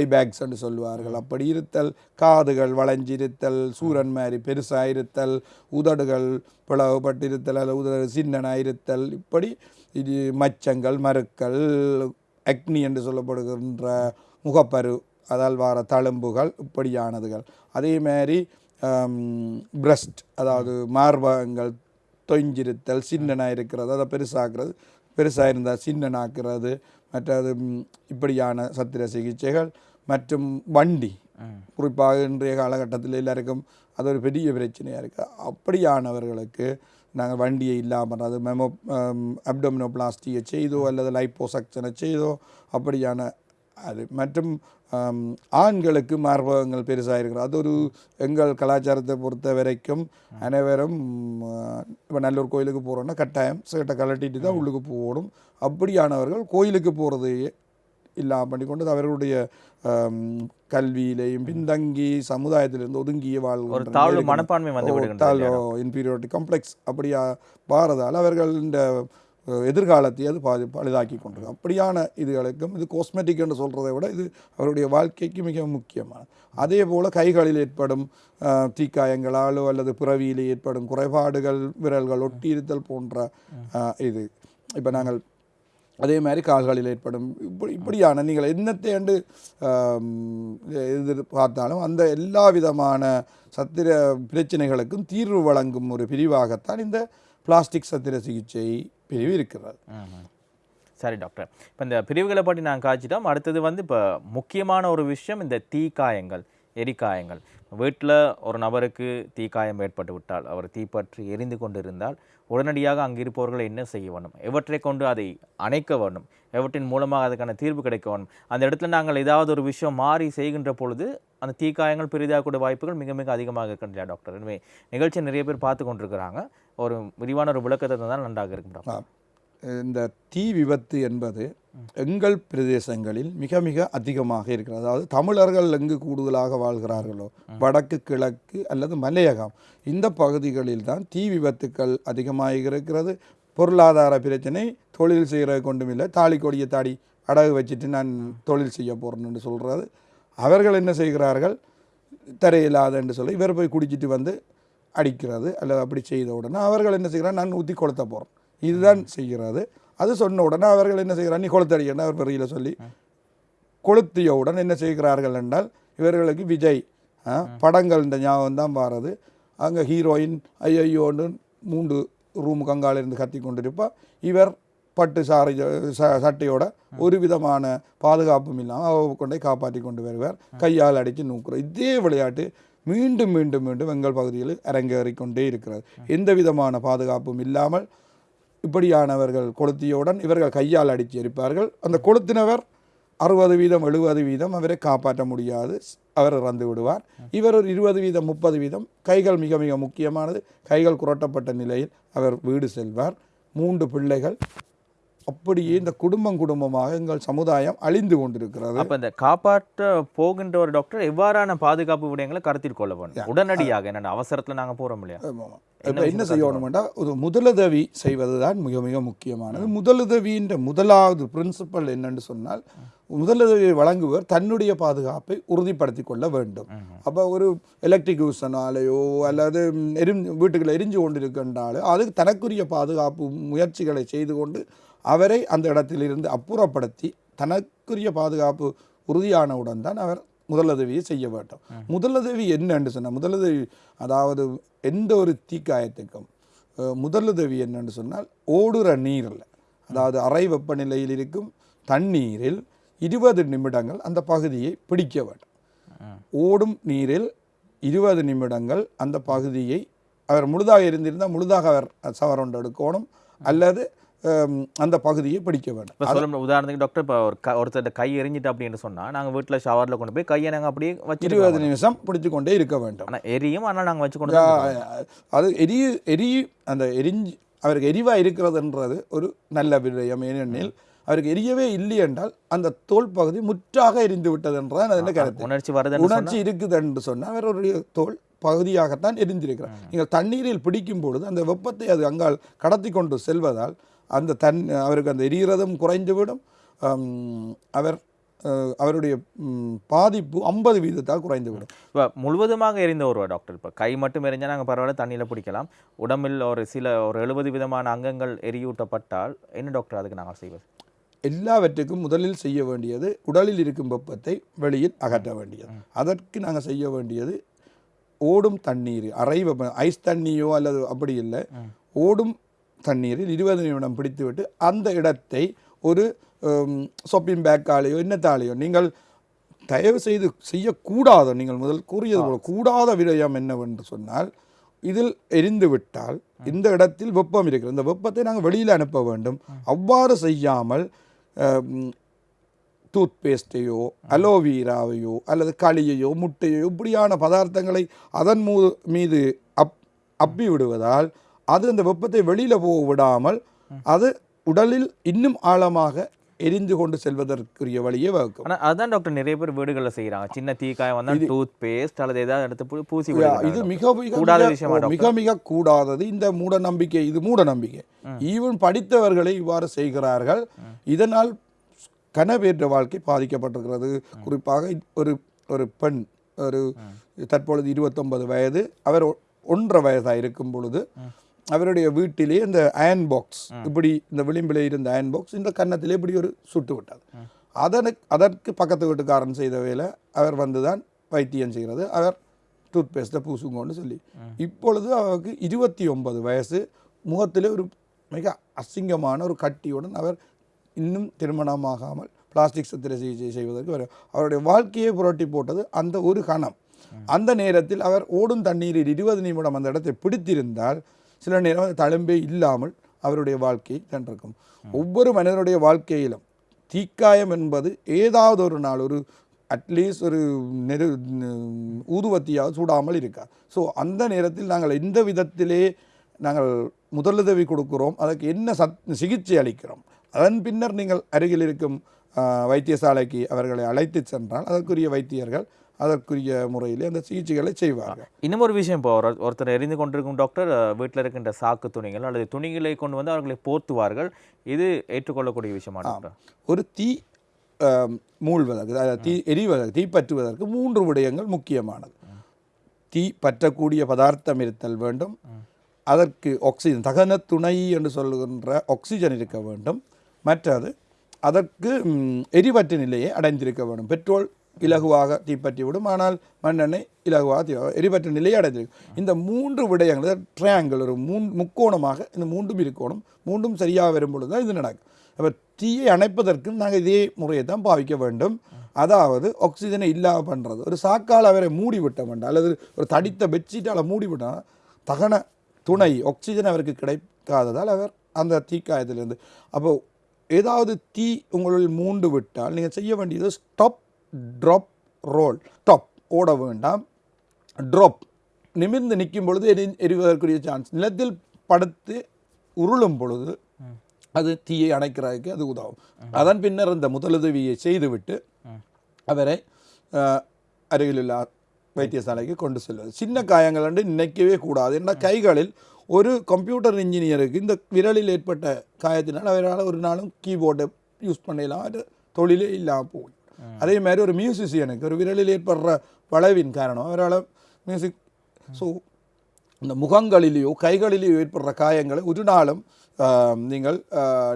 ஐபேக்ஸ் என்று சொல்லுவார்கள். அப்படி இருத்தல் காதுகள் வளைஞ்சிருத்தல் சூரன் மாதிரி பெருசாக இருத்தல் உதடுகள் பிளவுபட்டிருத்தல் அல்லது உதடு சின்னனாக இருத்தல் இப்படி இது மச்சங்கள் மறுக்கள் அக்னி என்று சொல்லப்படுகின்ற முகப்பரு அதால் வர தழும்புகள் இப்படியானதுகள். அதே மாதிரி பிரஸ்ட் அதாவது மார்பகங்கள் தொய்ஞ்சிருத்தல் சின்னனாக இருக்கிறது அதை பெருசாக்குறது பெருசாக இருந்தால் சின்னனாக்குறது மற்றது இப்படியான சத்திர சிகிச்சைகள் மற்றும் வண்டி. குறிப்பாக இன்றைய காலகட்டத்தில் எல்லாருக்கும் அது ஒரு பெரிய பிரச்சனையாக இருக்குது அப்படியானவர்களுக்கு நாங்கள் வண்டியை இல்லாமல் அது மெமோ அப்டோமினோபிளாஸ்டியை செய்தோ அல்லது லைப்போசக்ஷனை செய்தோ அப்படியான அது மற்றும் ஆண்களுக்கு மார்பகங்கள் பெருசாக இருக்கிறது அது ஒரு எங்கள் கலாச்சாரத்தை பொறுத்த வரைக்கும் அனைவரும் இப்போ நல்லூர் கோயிலுக்கு போகிறோன்னா கட்டாயம் சேட்டை கலட்டிட்டு தான் உள்ளுக்கு போகணும் அப்படியானவர்கள் கோயிலுக்கு போகிறது இல்லாமல் பண்ணி கொண்டு அவர்களுடைய கல்வியிலையும் பின்தங்கி சமுதாயத்திலிருந்து ஒதுங்கிய தாழ்வு நேருக்கு- மனப்பான்மை வந்து தாழ்வு இன்பீரியாரிட்டி காம்ப்ளெக்ஸ் அப்படியா பாரதால் அவர்கள் இந்த எதிர்காலத்தை அது பாதி பழுதாக்கி கொண்டிருக்கு அப்படியான இதுகளுக்கும் இது கோஸ்மெட்டிக் என்று சொல்கிறதை விட இது அவருடைய வாழ்க்கைக்கு மிக முக்கியமான அதே போல் கைகளில் ஏற்படும் தீக்காயங்களாலோ அல்லது பிறவியில் ஏற்படும் குறைபாடுகள் விரல்கள் ஒட்டியிருத்தல் போன்ற இது. இப்போ நாங்கள் அதே மாதிரி கால்களில் ஏற்படும் இப்படி இப்படியான நீங்கள் என்னத்தை ஆண்டு எதிர்பார்த்தாலும் அந்த எல்லா விதமான சத்திர பிரச்சனைகளுக்கும் தீர்வு வழங்கும் ஒரு பிரிவாகத்தான் இந்த பிளாஸ்டிக் சத்திர சிகிச்சை பிரிவு இருக்கிறது. சரி டாக்டர். இப்போ இந்த பிரிவுகளை பற்றி நான் காய்ச்சிட்டோம். அடுத்தது வந்து இப்போ முக்கியமான ஒரு விஷயம் இந்த தீக்காயங்கள் எரிக்காயங்கள். வீட்டில் ஒரு நபருக்கு தீக்காயம் ஏற்பட்டு விட்டால் அவர் தீப்பற்றி எரிந்து கொண்டு இருந்தால் உடனடியாக அங்கு இருப்பவர்கள் என்ன செய்ய வேண்டும்? எவற்றை கொண்டு அதை அணைக்க வேண்டும்? எவற்றின் மூலமாக அதுக்கான தீர்வு கிடைக்க வேண்டும்? அந்த இடத்துல நாங்கள் ஏதாவது ஒரு விஷயம் மாறி செய்கின்ற பொழுது அந்த தீக்காயங்கள் பெரிதாகக்கூடிய வாய்ப்புகள் மிக மிக அதிகமாக இருக்கின்றன டாக்டர். எனவே நிகழ்ச்சி நிறைய பேர் பார்த்து கொண்டிருக்கிறாங்க. ஒரு விரிவான ஒரு விளக்கத்தை தந்தால் நன்றாக இருக்கும் டாக்டர். இந்த தீ விபத்து என்பது எங்கள் பிரதேசங்களில் மிக மிக அதிகமாக இருக்கிறது. அதாவது தமிழர்கள் எங்கு கூடுதலாக வாழ்கிறார்களோ வடக்கு கிழக்கு அல்லது மலையகம் இந்த பகுதிகளில் தான் தீ விபத்துக்கள் அதிகமாக இருக்கிறது. பொருளாதார பிரச்சனை தொழில் செய்கிறது கொண்டும் இல்லை. தாலி கொடியை தாடி அடகு வச்சுட்டு நான் தொழில் செய்ய போகிறேன்னு சொல்கிறது அவர்கள் என்ன செய்கிறார்கள்? தரையில்லாதன்னு சொல்லி இவர் போய் குடிச்சிட்டு வந்து அடிக்கிறது அல்லது அப்படி செய்த உடனே அவர்கள் என்ன செய்கிறார்? நான் ஊற்றி கொளுத்த போகிறேன் இதுதான் செய்கிறது அது சொன்ன உடனே அவர்கள் என்ன செய்கிறார்? நீ கொளுத்தடிக்கணும் அவர் பெரியில் சொல்லி கொளுத்தியவுடன் என்ன செய்கிறார்கள் என்றால் இவர்களுக்கு விஜய் ஆ, படங்கள் இந்த ஞாபகம் தான் வாரது. அங்கே ஹீரோயின் ஐயோன்னு மூன்று ரூம் கங்கால இருந்து கத்தி கொண்டிருப்பா. இவர் பட்டு சாரி ச- சட்டையோட ஒரு விதமான பாதுகாப்பும் இல்லாமல் அவ கொண்டே காப்பாற்றி கொண்டு வருவார். கையால் அடித்து நூக்குறோம் இதே விளையாட்டு மீண்டும் மீண்டும் மீண்டும் எங்கள் பகுதியில் அரங்கேறிக்கொண்டே இருக்கிறது. எந்த விதமான பாதுகாப்பும் இல்லாமல் இப்படியானவர்கள் கொளுத்தியவுடன் இவர்கள் கையால் அடித்து எரிப்பார்கள். அந்த கொளுத்தினவர் அறுபது வீதம் எழுபது வீதம் அவரை காப்பாற்ற முடியாது. அவர் இறந்து விடுவார். இவர் ஒரு இருபது வீதம் முப்பது வீதம். கைகள் மிக மிக முக்கியமானது. கைகள் குரட்டப்பட்ட நிலையில் அவர் வீடு செல்வார். மூன்று பிள்ளைகள். அப்படியே இந்த குடும்பம் குடும்பமாக எங்கள் சமுதாயம் அழிந்து கொண்டிருக்கிறது. அப்ப இந்த காப்பாற்ற போகின்ற ஒரு டாக்டர் எவ்வாறான பாதுகாப்பு விடயங்களை கருத்தில் கொள்ள வேண்டும்? உடனடியாக என்னென்ன அவசரத்துல நாங்க போறோம் இல்லையா. இப்ப என்ன செய்யணும்னா ஒரு முதலுதவி செய்வது தான் மிக மிக முக்கியமானது. முதலுதவின்ற முதலாவது பிரின்சிபல் என்னன்னு சொன்னால் முதலுதவியை வழங்குவர் தன்னுடைய பாதுகாப்பை உறுதிப்படுத்திக் கொள்ள வேண்டும். அப்போ ஒரு எலக்ட்ரிக் யூசனாலேயோ அல்லது எரி வீட்டுக்குள்ள எரிஞ்சு கொண்டிருக்கின்றாலோ அது தனக்குரிய பாதுகாப்பு முயற்சிகளை செய்து கொண்டு அவரை அந்த இடத்திலிருந்து அப்புறப்படுத்தி தனக்குரிய பாதுகாப்பு உறுதியானவுடன் தான் அவர் முதலுதவியை செய்ய வேண்டும். முதலுதவி என்னன்னு சொன்னால் முதலுதவி அதாவது எந்த ஒரு தீக்காயத்துக்கும் முதலுதவி என்னன்னு சொன்னால் ஓடுற நீரில் அதாவது அறை வெப்பநிலையில் இருக்கும் தண்ணீரில் இருபது நிமிடங்கள் அந்த பகுதியை பிடிக்க வேண்டும். ஓடும் நீரில் இருபது நிமிடங்கள் அந்த பகுதியை அவர் முழுதாக இருந்திருந்தால் முழுதாக அவர் சவரொண்டு எடுக்கணும். அல்லது அந்த பகுதியை பிடிக்க வேண்டும். இப்ப சொல்ல உதாரணத்துக்கு டாக்டர் இப்போ ஒரு க ஒருத்தர் கை எரிஞ்சிட்டு அப்படின்னு சொன்னா நாங்க வீட்டுல ஷவர்ல கொண்டு போய் கையை நாங்க அப்படியே வச்சிருக்கோம் இருபது நிமிஷம் பிடிச்சு கொண்டே இருக்க வேண்டும். ஆனா எரியும். ஆனா நாங்க வச்சு கொண்டு. அது எரிய எரி அந்த எரிஞ்சு அவருக்கு எரிவா இருக்கிறதுன்றது ஒரு நல்ல விடயம். ஏனெனில் அவருக்கு எரியவே இல்லை என்றால் அந்த தோல் பகுதி முற்றாக எரிந்து விட்டது என்றதான் அதன் கருத்து. உணர்ச்சி சொன்னா உணர்ச்சி இருக்குது என்று சொன்னால் அவருடைய தோல் பகுதியாகத்தான் எரிந்திருக்கிறார். நீங்கள் தண்ணீரில் பிடிக்கும் பொழுது அந்த வெப்பத்தை அது அங்கால் கடத்தி கொண்டு செல்வதால் அந்த தன் அவருக்கு அந்த எரிகிறதும் குறைந்துவிடும். அவர் அவருடைய பாதிப்பு ஐம்பது வீதத்தால் குறைந்துவிடும். இப்போ முழுவதுமாக எரிந்த ஒரு டாக்டர். இப்போ கை மட்டும் எரிஞ்சா நாங்கள் பரவாயில்ல தண்ணியில் பிடிக்கலாம் உடம்பில் ஒரு சில ஒரு எழுபது விதமான அங்கங்கள் எரியூட்டப்பட்டால் என்ன டாக்டர் அதுக்கு நாங்கள் செய்வது? எல்லாவற்றுக்கும் முதலில் செய்ய வேண்டியது உடலில் இருக்கும் வெப்பத்தை வெளியில் அகற்ற வேண்டியது. அதற்கு நாங்கள் செய்ய வேண்டியது ஓடும் தண்ணீர் அறை வெப்ப ஐஸ் தண்ணியோ அல்லது அப்படி இல்லை. ஓடும் தண்ணீரில் இருபது நிமிடம் பிடித்துவிட்டு அந்த இடத்தை ஒரு சொப்பிங் பேக்காலேயோ என்னத்தாலேயோ நீங்கள் தயவு செய்து செய்யக்கூடாத. நீங்கள் முதல் கூறியது போல கூடாத விடயம் என்னவென்று சொன்னால் இதில் எரிந்து விட்டால் இந்த இடத்தில் வெப்பம் இருக்கிறது. இந்த வெப்பத்தை நாங்கள் வெளியில் அனுப்ப வேண்டும். அவ்வாறு செய்யாமல் டூத் பேஸ்ட்டையோ அலோவீராவையோ அல்லது களியையோ முட்டையோ இப்படியான பதார்த்தங்களை அதன் மூ மீது அப் அப்பி விடுவதால் அது அந்த வெப்பத்தை வெளியில் போக விடாமல் அது உடலில் இன்னும் ஆழமாக எரிந்து கொண்டு செல்வதற்குரிய வழியை வகுக்கும். அதான் டாக்டர் நிறைய பேர் வீடுகளில் செய்றாங்க. சின்ன தீக்காயம் வந்தா டூத் பேஸ்ட் அல்லது ஏதாவது எடுத்து பூசி இது மிக மிக கூடாத விஷயமா மிக மிக கூடாதது. இந்த மூட நம்பிக்கை இது மூட நம்பிக்கை. ஈவன் படித்தவர்களை இவ்வாறு செய்கிறார்கள். இதனால் கனவேற்ற வாழ்க்கை பாதிக்கப்பட்டிருக்கிறது. குறிப்பாக ஒரு ஒரு பெண் ஒரு தற்பொழுது இருபத்தொன்பது வயது. அவர் ஒன்றரை வயதாக இருக்கும் பொழுது அவருடைய வீட்டிலே இந்த அயன் பாக்ஸ் இப்படி இந்த விளிம்பிலே இருந்த அயன் பாக்ஸ் இந்த கன்னத்திலே இப்படி ஒரு சுட்டு விட்டது. அதனுக்கு அதற்கு பக்கத்து வீட்டுக்காரன் செய்த வேலை அவர் வந்துதான் வைத்தியம் செய்கிறது. அவர் டூத் பேஸ்ட்டை பூசுங்கன்னு சொல்லி. இப்பொழுது அவருக்கு இருபத்தி ஒன்பது வயசு. முகத்திலே ஒரு மிக அசிங்கமான ஒரு கட்டியுடன் அவர் இன்னும் திருமணமாகாமல் பிளாஸ்டிக் சத்திர சிகிச்சை செய்வதற்கு வர அவருடைய வாழ்க்கையை புரட்டி போட்டது அந்த ஒரு கணம். அந்த நேரத்தில் அவர் ஓடும் தண்ணீரில் இருபது நிமிடம் அந்த இடத்தை பிடித்திருந்தால் சில நேரம் தழும்பே இல்லாமல் அவருடைய வாழ்க்கையை சென்றிருக்கும் ஒவ்வொரு மனிதனுடைய வாழ்க்கையிலும் தீக்காயம் என்பது ஏதாவது ஒரு நாள் ஒரு அட்லீஸ்ட் ஒரு நெரு ஊதுவத்தியாக ஊதுவத்தியாவது சூடாமல் இருக்காது ஸோ அந்த நேரத்தில் நாங்கள் எந்த விதத்திலே நாங்கள் முதலுதவி கொடுக்குறோம் அதற்கு என்ன சத் சிகிச்சை அளிக்கிறோம் அதன் பின்னர் நீங்கள் அருகில் இருக்கும் வைத்தியசாலைக்கு அவர்களை அழைத்து சென்றால் அதற்குரிய வைத்தியர்கள் அதற்குரிய முறையிலே அந்த சிகிச்சைகளை செய்வார்கள் இன்னும் ஒரு விஷயம் இப்போ ஒரு- ஒருத்தர் எரிந்து கொண்டிருக்கும் டாக்டர் வீட்டில் இருக்கின்ற சாக்கு துணிகள் அல்லது துணிகளை கொண்டு வந்து அவர்களை போர்த்துவார்கள். இது ஏற்றுக்கொள்ளக்கூடிய விஷயமா டாக்டர்? ஒரு தீ மூழ்வதற்கு அதாவது தீ எரிவதற்கு தீ பற்றுவதற்கு மூன்று விடயங்கள் முக்கியமானது. தீ பற்றக்கூடிய பதார்த்தம் இருத்தல் வேண்டும். அதற்கு ஆக்சிஜன் தகன துணை என்று சொல்லுகின்ற ஆக்சிஜன் இருக்க வேண்டும். மற்றது அதற்கு ம், எரிபற்ற நிலையை அடைந்திருக்க வேண்டும். பெட்ரோல் இலகுவாக தீப்பற்றி விடும் ஆனால் மண்ணெண்ணெய் இலகுவாக தீ எரிபற்ற நிலையை அடைந்திருக்கும். இந்த மூன்று விடயங்கள் ட்ரையாங்கிள் ஒரு மூன் முக்கோணமாக இந்த மூன்றும் இருக்கோணும். மூன்றும் சரியாக வரும் பொழுது தான் இது நடக்கும். அப்போ தீயை அணைப்பதற்கும் நாங்கள் இதே முறையை தான் பாவிக்க வேண்டும். அதாவது ஆக்சிஜனை இல்லாமல் பண்ணுறது ஒரு சாக்கால் அவரை மூடி விட்ட வேண்டாம் அல்லது ஒரு தடித்த பெட்ஷீட்டால் மூடி விட்டால் தகன துணை ஆக்சிஜன் அவருக்கு கிடைக்காததால் அவர் அந்த தீக்காயத்திலிருந்து. அப்போது ஏதாவது தீ உங்களுள் மூண்டு விட்டால் நீங்கள் செய்ய வேண்டியது ஸ்டாப் ட்ராப் ரோல் ஸ்டாப் ஓட வேண்டாம். ட்ராப் நிமிர்ந்து நிற்கும் பொழுது எரி எரிவதற்குரிய சான்ஸ் நிலத்தில் படுத்து உருளும் பொழுது அது தீயை அணைக்கிறதுக்கு அது உதவும். அதன் பின்னர் அந்த முதலுதவியை செய்துவிட்டு அவரை அருகிலுள்ள வைத்தியசாலைக்கு கொண்டு செல்வது. சின்ன காயங்கள் என்று நினைக்கவே கூடாது. ஏன்னா கைகளில் ஒரு கம்ப்யூட்டர் இன்ஜினியருக்கு இந்த விரலில் ஏற்பட்ட காயத்தினால் அவரால் ஒரு நாளும் கீபோர்டை யூஸ் பண்ணலாம் அது தொழிலே இல்லாமல் போகும். அதே மாதிரி ஒரு மியூசிஷியனுக்கு ஒரு விரலில் ஏற்படுற வளைவின் காரணம். அவரால் மியூசிக் ஸோ இந்த முகங்களிலேயோ கைகளிலேயோ ஏற்படுற காயங்களை ஒரு நாளும் நீங்கள்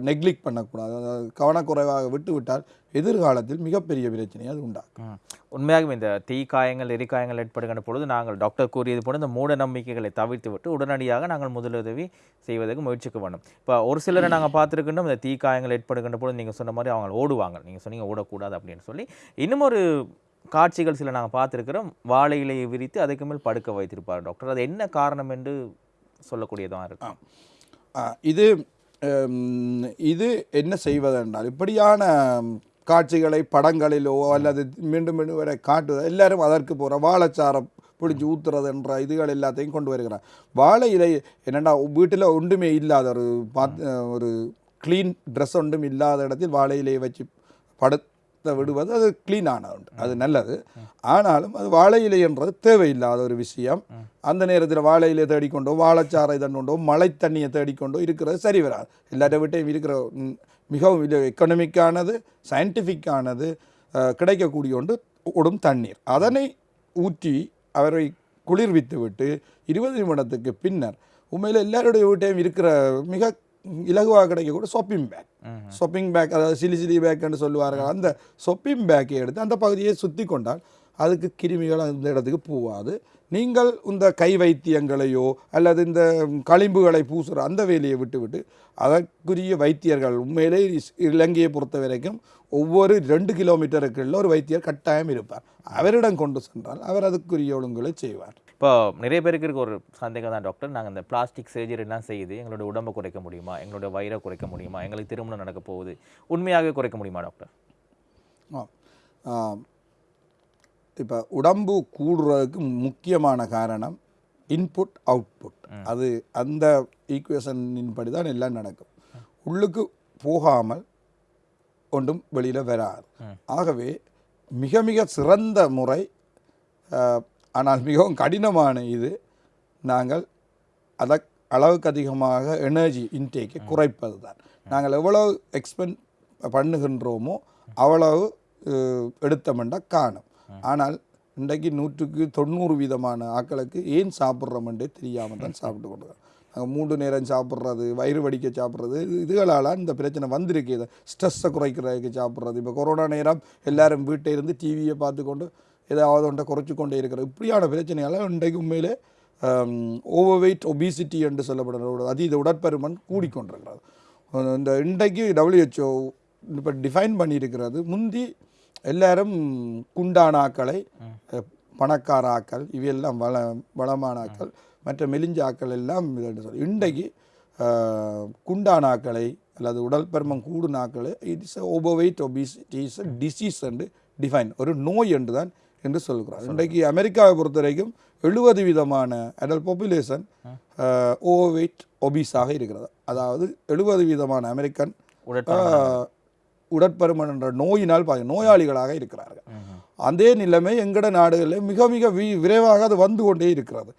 நெக்லிக் பண்ணக்கூடாது. கவனக்குறைவாக விட்டுவிட்டால் எதிர்காலத்தில் மிகப்பெரிய பிரச்சனையை அது உண்டாகும். உண்மையாகவே இந்த தீ காயங்கள் எரிக்காயங்கள் ஏற்படுகின்ற பொழுது நாங்கள் டாக்டர் கூறியது போல இந்த மூட நம்பிக்கைகளை தவிர்த்து விட்டு உடனடியாக நாங்கள் முதலுதவி செய்வதற்கு முயற்சிக்க வேண்டும். இப்போ ஒரு சிலரை நாங்கள் பார்த்துருக்கின்றோம் இந்த தீ காயங்கள் ஏற்படுகின்ற பொழுது நீங்கள் சொன்ன மாதிரி அவங்க ஓடுவாங்க. நீங்கள் சொன்னீங்க ஓடக்கூடாது அப்படின்னு சொல்லி. இன்னும் ஒரு காட்சிகள் சில நாங்கள் பார்த்துருக்கிறோம். வாழை இலையை விரித்து அதுக்கு மேல் படுக்க வைத்திருப்பார் டாக்டர். அது என்ன காரணம் என்று சொல்லக்கூடியதாக இருக்கு? ஆ, இது இது என்ன செய்வதென்றால் இப்படியான காட்சிகளை படங்களிலோ அல்லது மீண்டும் மீண்டும் வரை காட்டுவது எல்லாரும் அதற்கு போகிற வாழைச்சாரம் பிடிச்சி ஊத்துறது என்ற இதுகள் எல்லாத்தையும் கொண்டு வருகிறார். வாழை இலை என்னென்னா வீட்டில் ஒன்றுமே இல்லாத ஒரு ஒரு க்ளீன் ட்ரெஸ் ஒன்றும் இல்லாத இடத்தில் வாழை இலையை வச்சு படுத்த விடுவது அது க்ளீனான உண்டு அது நல்லது. ஆனாலும் அது வாழை இலை என்றது தேவையில்லாத ஒரு விஷயம். அந்த நேரத்தில் வாழை இலையை தேடிக்கொண்டோ வாழைச்சாறை தண்டோண்டோ மழை தண்ணியை தேடிக்கொண்டோ இருக்கிறது சரி வராது. எல்லார வீட்டையும் இருக்கிற மிகவும் இது எக்கனாமிக்கானது சயின்டிஃபிக்கானது கிடைக்கக்கூடிய ஒன்று ஓடும் தண்ணீர். அதனை ஊற்றி அவரை குளிர்வித்து விட்டு இருபது நிமிடத்துக்கு பின்னர் உண்மையில் எல்லாருடைய வீட்டையும் இருக்கிற மிக இலகுவாக கிடைக்கக்கூடிய ஷாப்பிங் பேக் ஷாப்பிங் பேக் அதாவது சிலி சிலி பேக்னு சொல்லுவார்கள். அந்த ஷாப்பிங் பேக்கை எடுத்து அந்த பகுதியை சுற்றி கொண்டால் அதுக்கு கிருமிகள் அந்த இடத்துக்கு போகாது. நீங்கள் இந்த கை வைத்தியங்களையோ அல்லது இந்த களிம்புகளை பூசுகிற அந்த வேலையை விட்டுவிட்டு அதற்குரிய வைத்தியர்கள் உண்மையிலே இஸ்- இலங்கையை பொறுத்த வரைக்கும் ஒவ்வொரு ரெண்டு கிலோமீட்டருக்குள்ள ஒரு வைத்தியர் கட்டாயம் இருப்பார். அவரிடம் கொண்டு சென்றால் அவர் அதுக்குரிய ஒழுங்குகளை செய்வார். இப்போ நிறைய பேருக்கு இருக்க ஒரு சந்தேகம் தான் டாக்டர். நாங்கள் இந்த பிளாஸ்டிக் சர்ஜரிலாம் செய்து எங்களோட உடம்பை குறைக்க முடியுமா? எங்களோட வயிறை குறைக்க முடியுமா? எங்களுக்கு திருமணம் நடக்க போகுது. உண்மையாகவே குறைக்க முடியுமா டாக்டர்? இப்போ உடம்பு கூடுறதுக்கு முக்கியமான காரணம் இன்புட் அவுட்புட் அது அந்த ஈக்குவேஷனின் படி தான் எல்லாம் நடக்கும். உள்ளுக்கு போகாமல் ஒன்றும் வெளியில் வராது. ஆகவே மிக மிக சிறந்த முறை ஆனால் மிகவும் கடினமான இது நாங்கள் அத அளவுக்கு அதிகமாக எனர்ஜி இன்டேக்கை குறைப்பது தான் நாங்கள் எவ்வளவு எக்ஸ்பெண்ட் பண்ணுகின்றோமோ அவ்வளவு அஹ், எடுத்தோம்னா காணும். ஆனால் இன்றைக்கு நூற்றுக்கு தொண்ணூறு வீதமான ஆட்களுக்கு ஏன் சாப்பிட்றோமென்றே தெரியாமல் தான் சாப்பிட்டு கொண்டு நாங்கள் மூன்று நேரம் சாப்பிட்றது வயிறு வடிக்க சாப்பிட்றது இதுகளால் இந்த பிரச்சனை வந்திருக்கு. இதை ஸ்ட்ரெஸ்ஸை குறைக்கிறதுக்கு சாப்பிட்றது. இப்போ கொரோனா நேரம் எல்லாரும் வீட்டை இருந்து டிவியை பார்த்துக்கொண்டு ஏதாவது ஒன்றை குறைச்சி கொண்டே இருக்கிறது. இப்படியான பிரச்சனையால் இன்றைக்கு உண்மையிலே ஓவர் வெயிட் ஒபிசிட்டி என்று சொல்லப்படுற அதீத உடற்பருமன் கூடிக்கொண்டிருக்கிறது. இந்த இன்றைக்கு டபிள்யூஹெச்ஓ இப்போ டிஃபைன் பண்ணியிருக்கிறது. முந்தி எல்லாரும் குண்டான ஆக்களை அஹ், பணக்கார ஆக்கள் இவையெல்லாம் வள வளமான ஆக்கள் மற்ற மெலிஞ்ச ஆக்கள் எல்லாம் இன்றைக்கு அஹ், குண்டான ஆக்களை அல்லது உடல் பருமன் கூடுன ஆக்களை it is over weight obesity is disease என்று டிஃபைன் ஒரு நோய் என்று தான் என்று சொல்கிறார். இன்றைக்கு அமெரிக்காவை பொறுத்த வரைக்கும் எழுபது விதமான அடல் பாப்புலேஷன் ஓவர் வெயிட் ஒபீஸாக இருக்கிறது. அதாவது எழுபது விதமான அமெரிக்கன் உடற்பருமன் என்ற நோயினால் பாதி நோயாளிகளாக இருக்கிறார்கள். அதே நிலைமை எங்கட நாடுகளில் மிக மிக வி விரைவாக அது வந்து கொண்டே இருக்கிறது.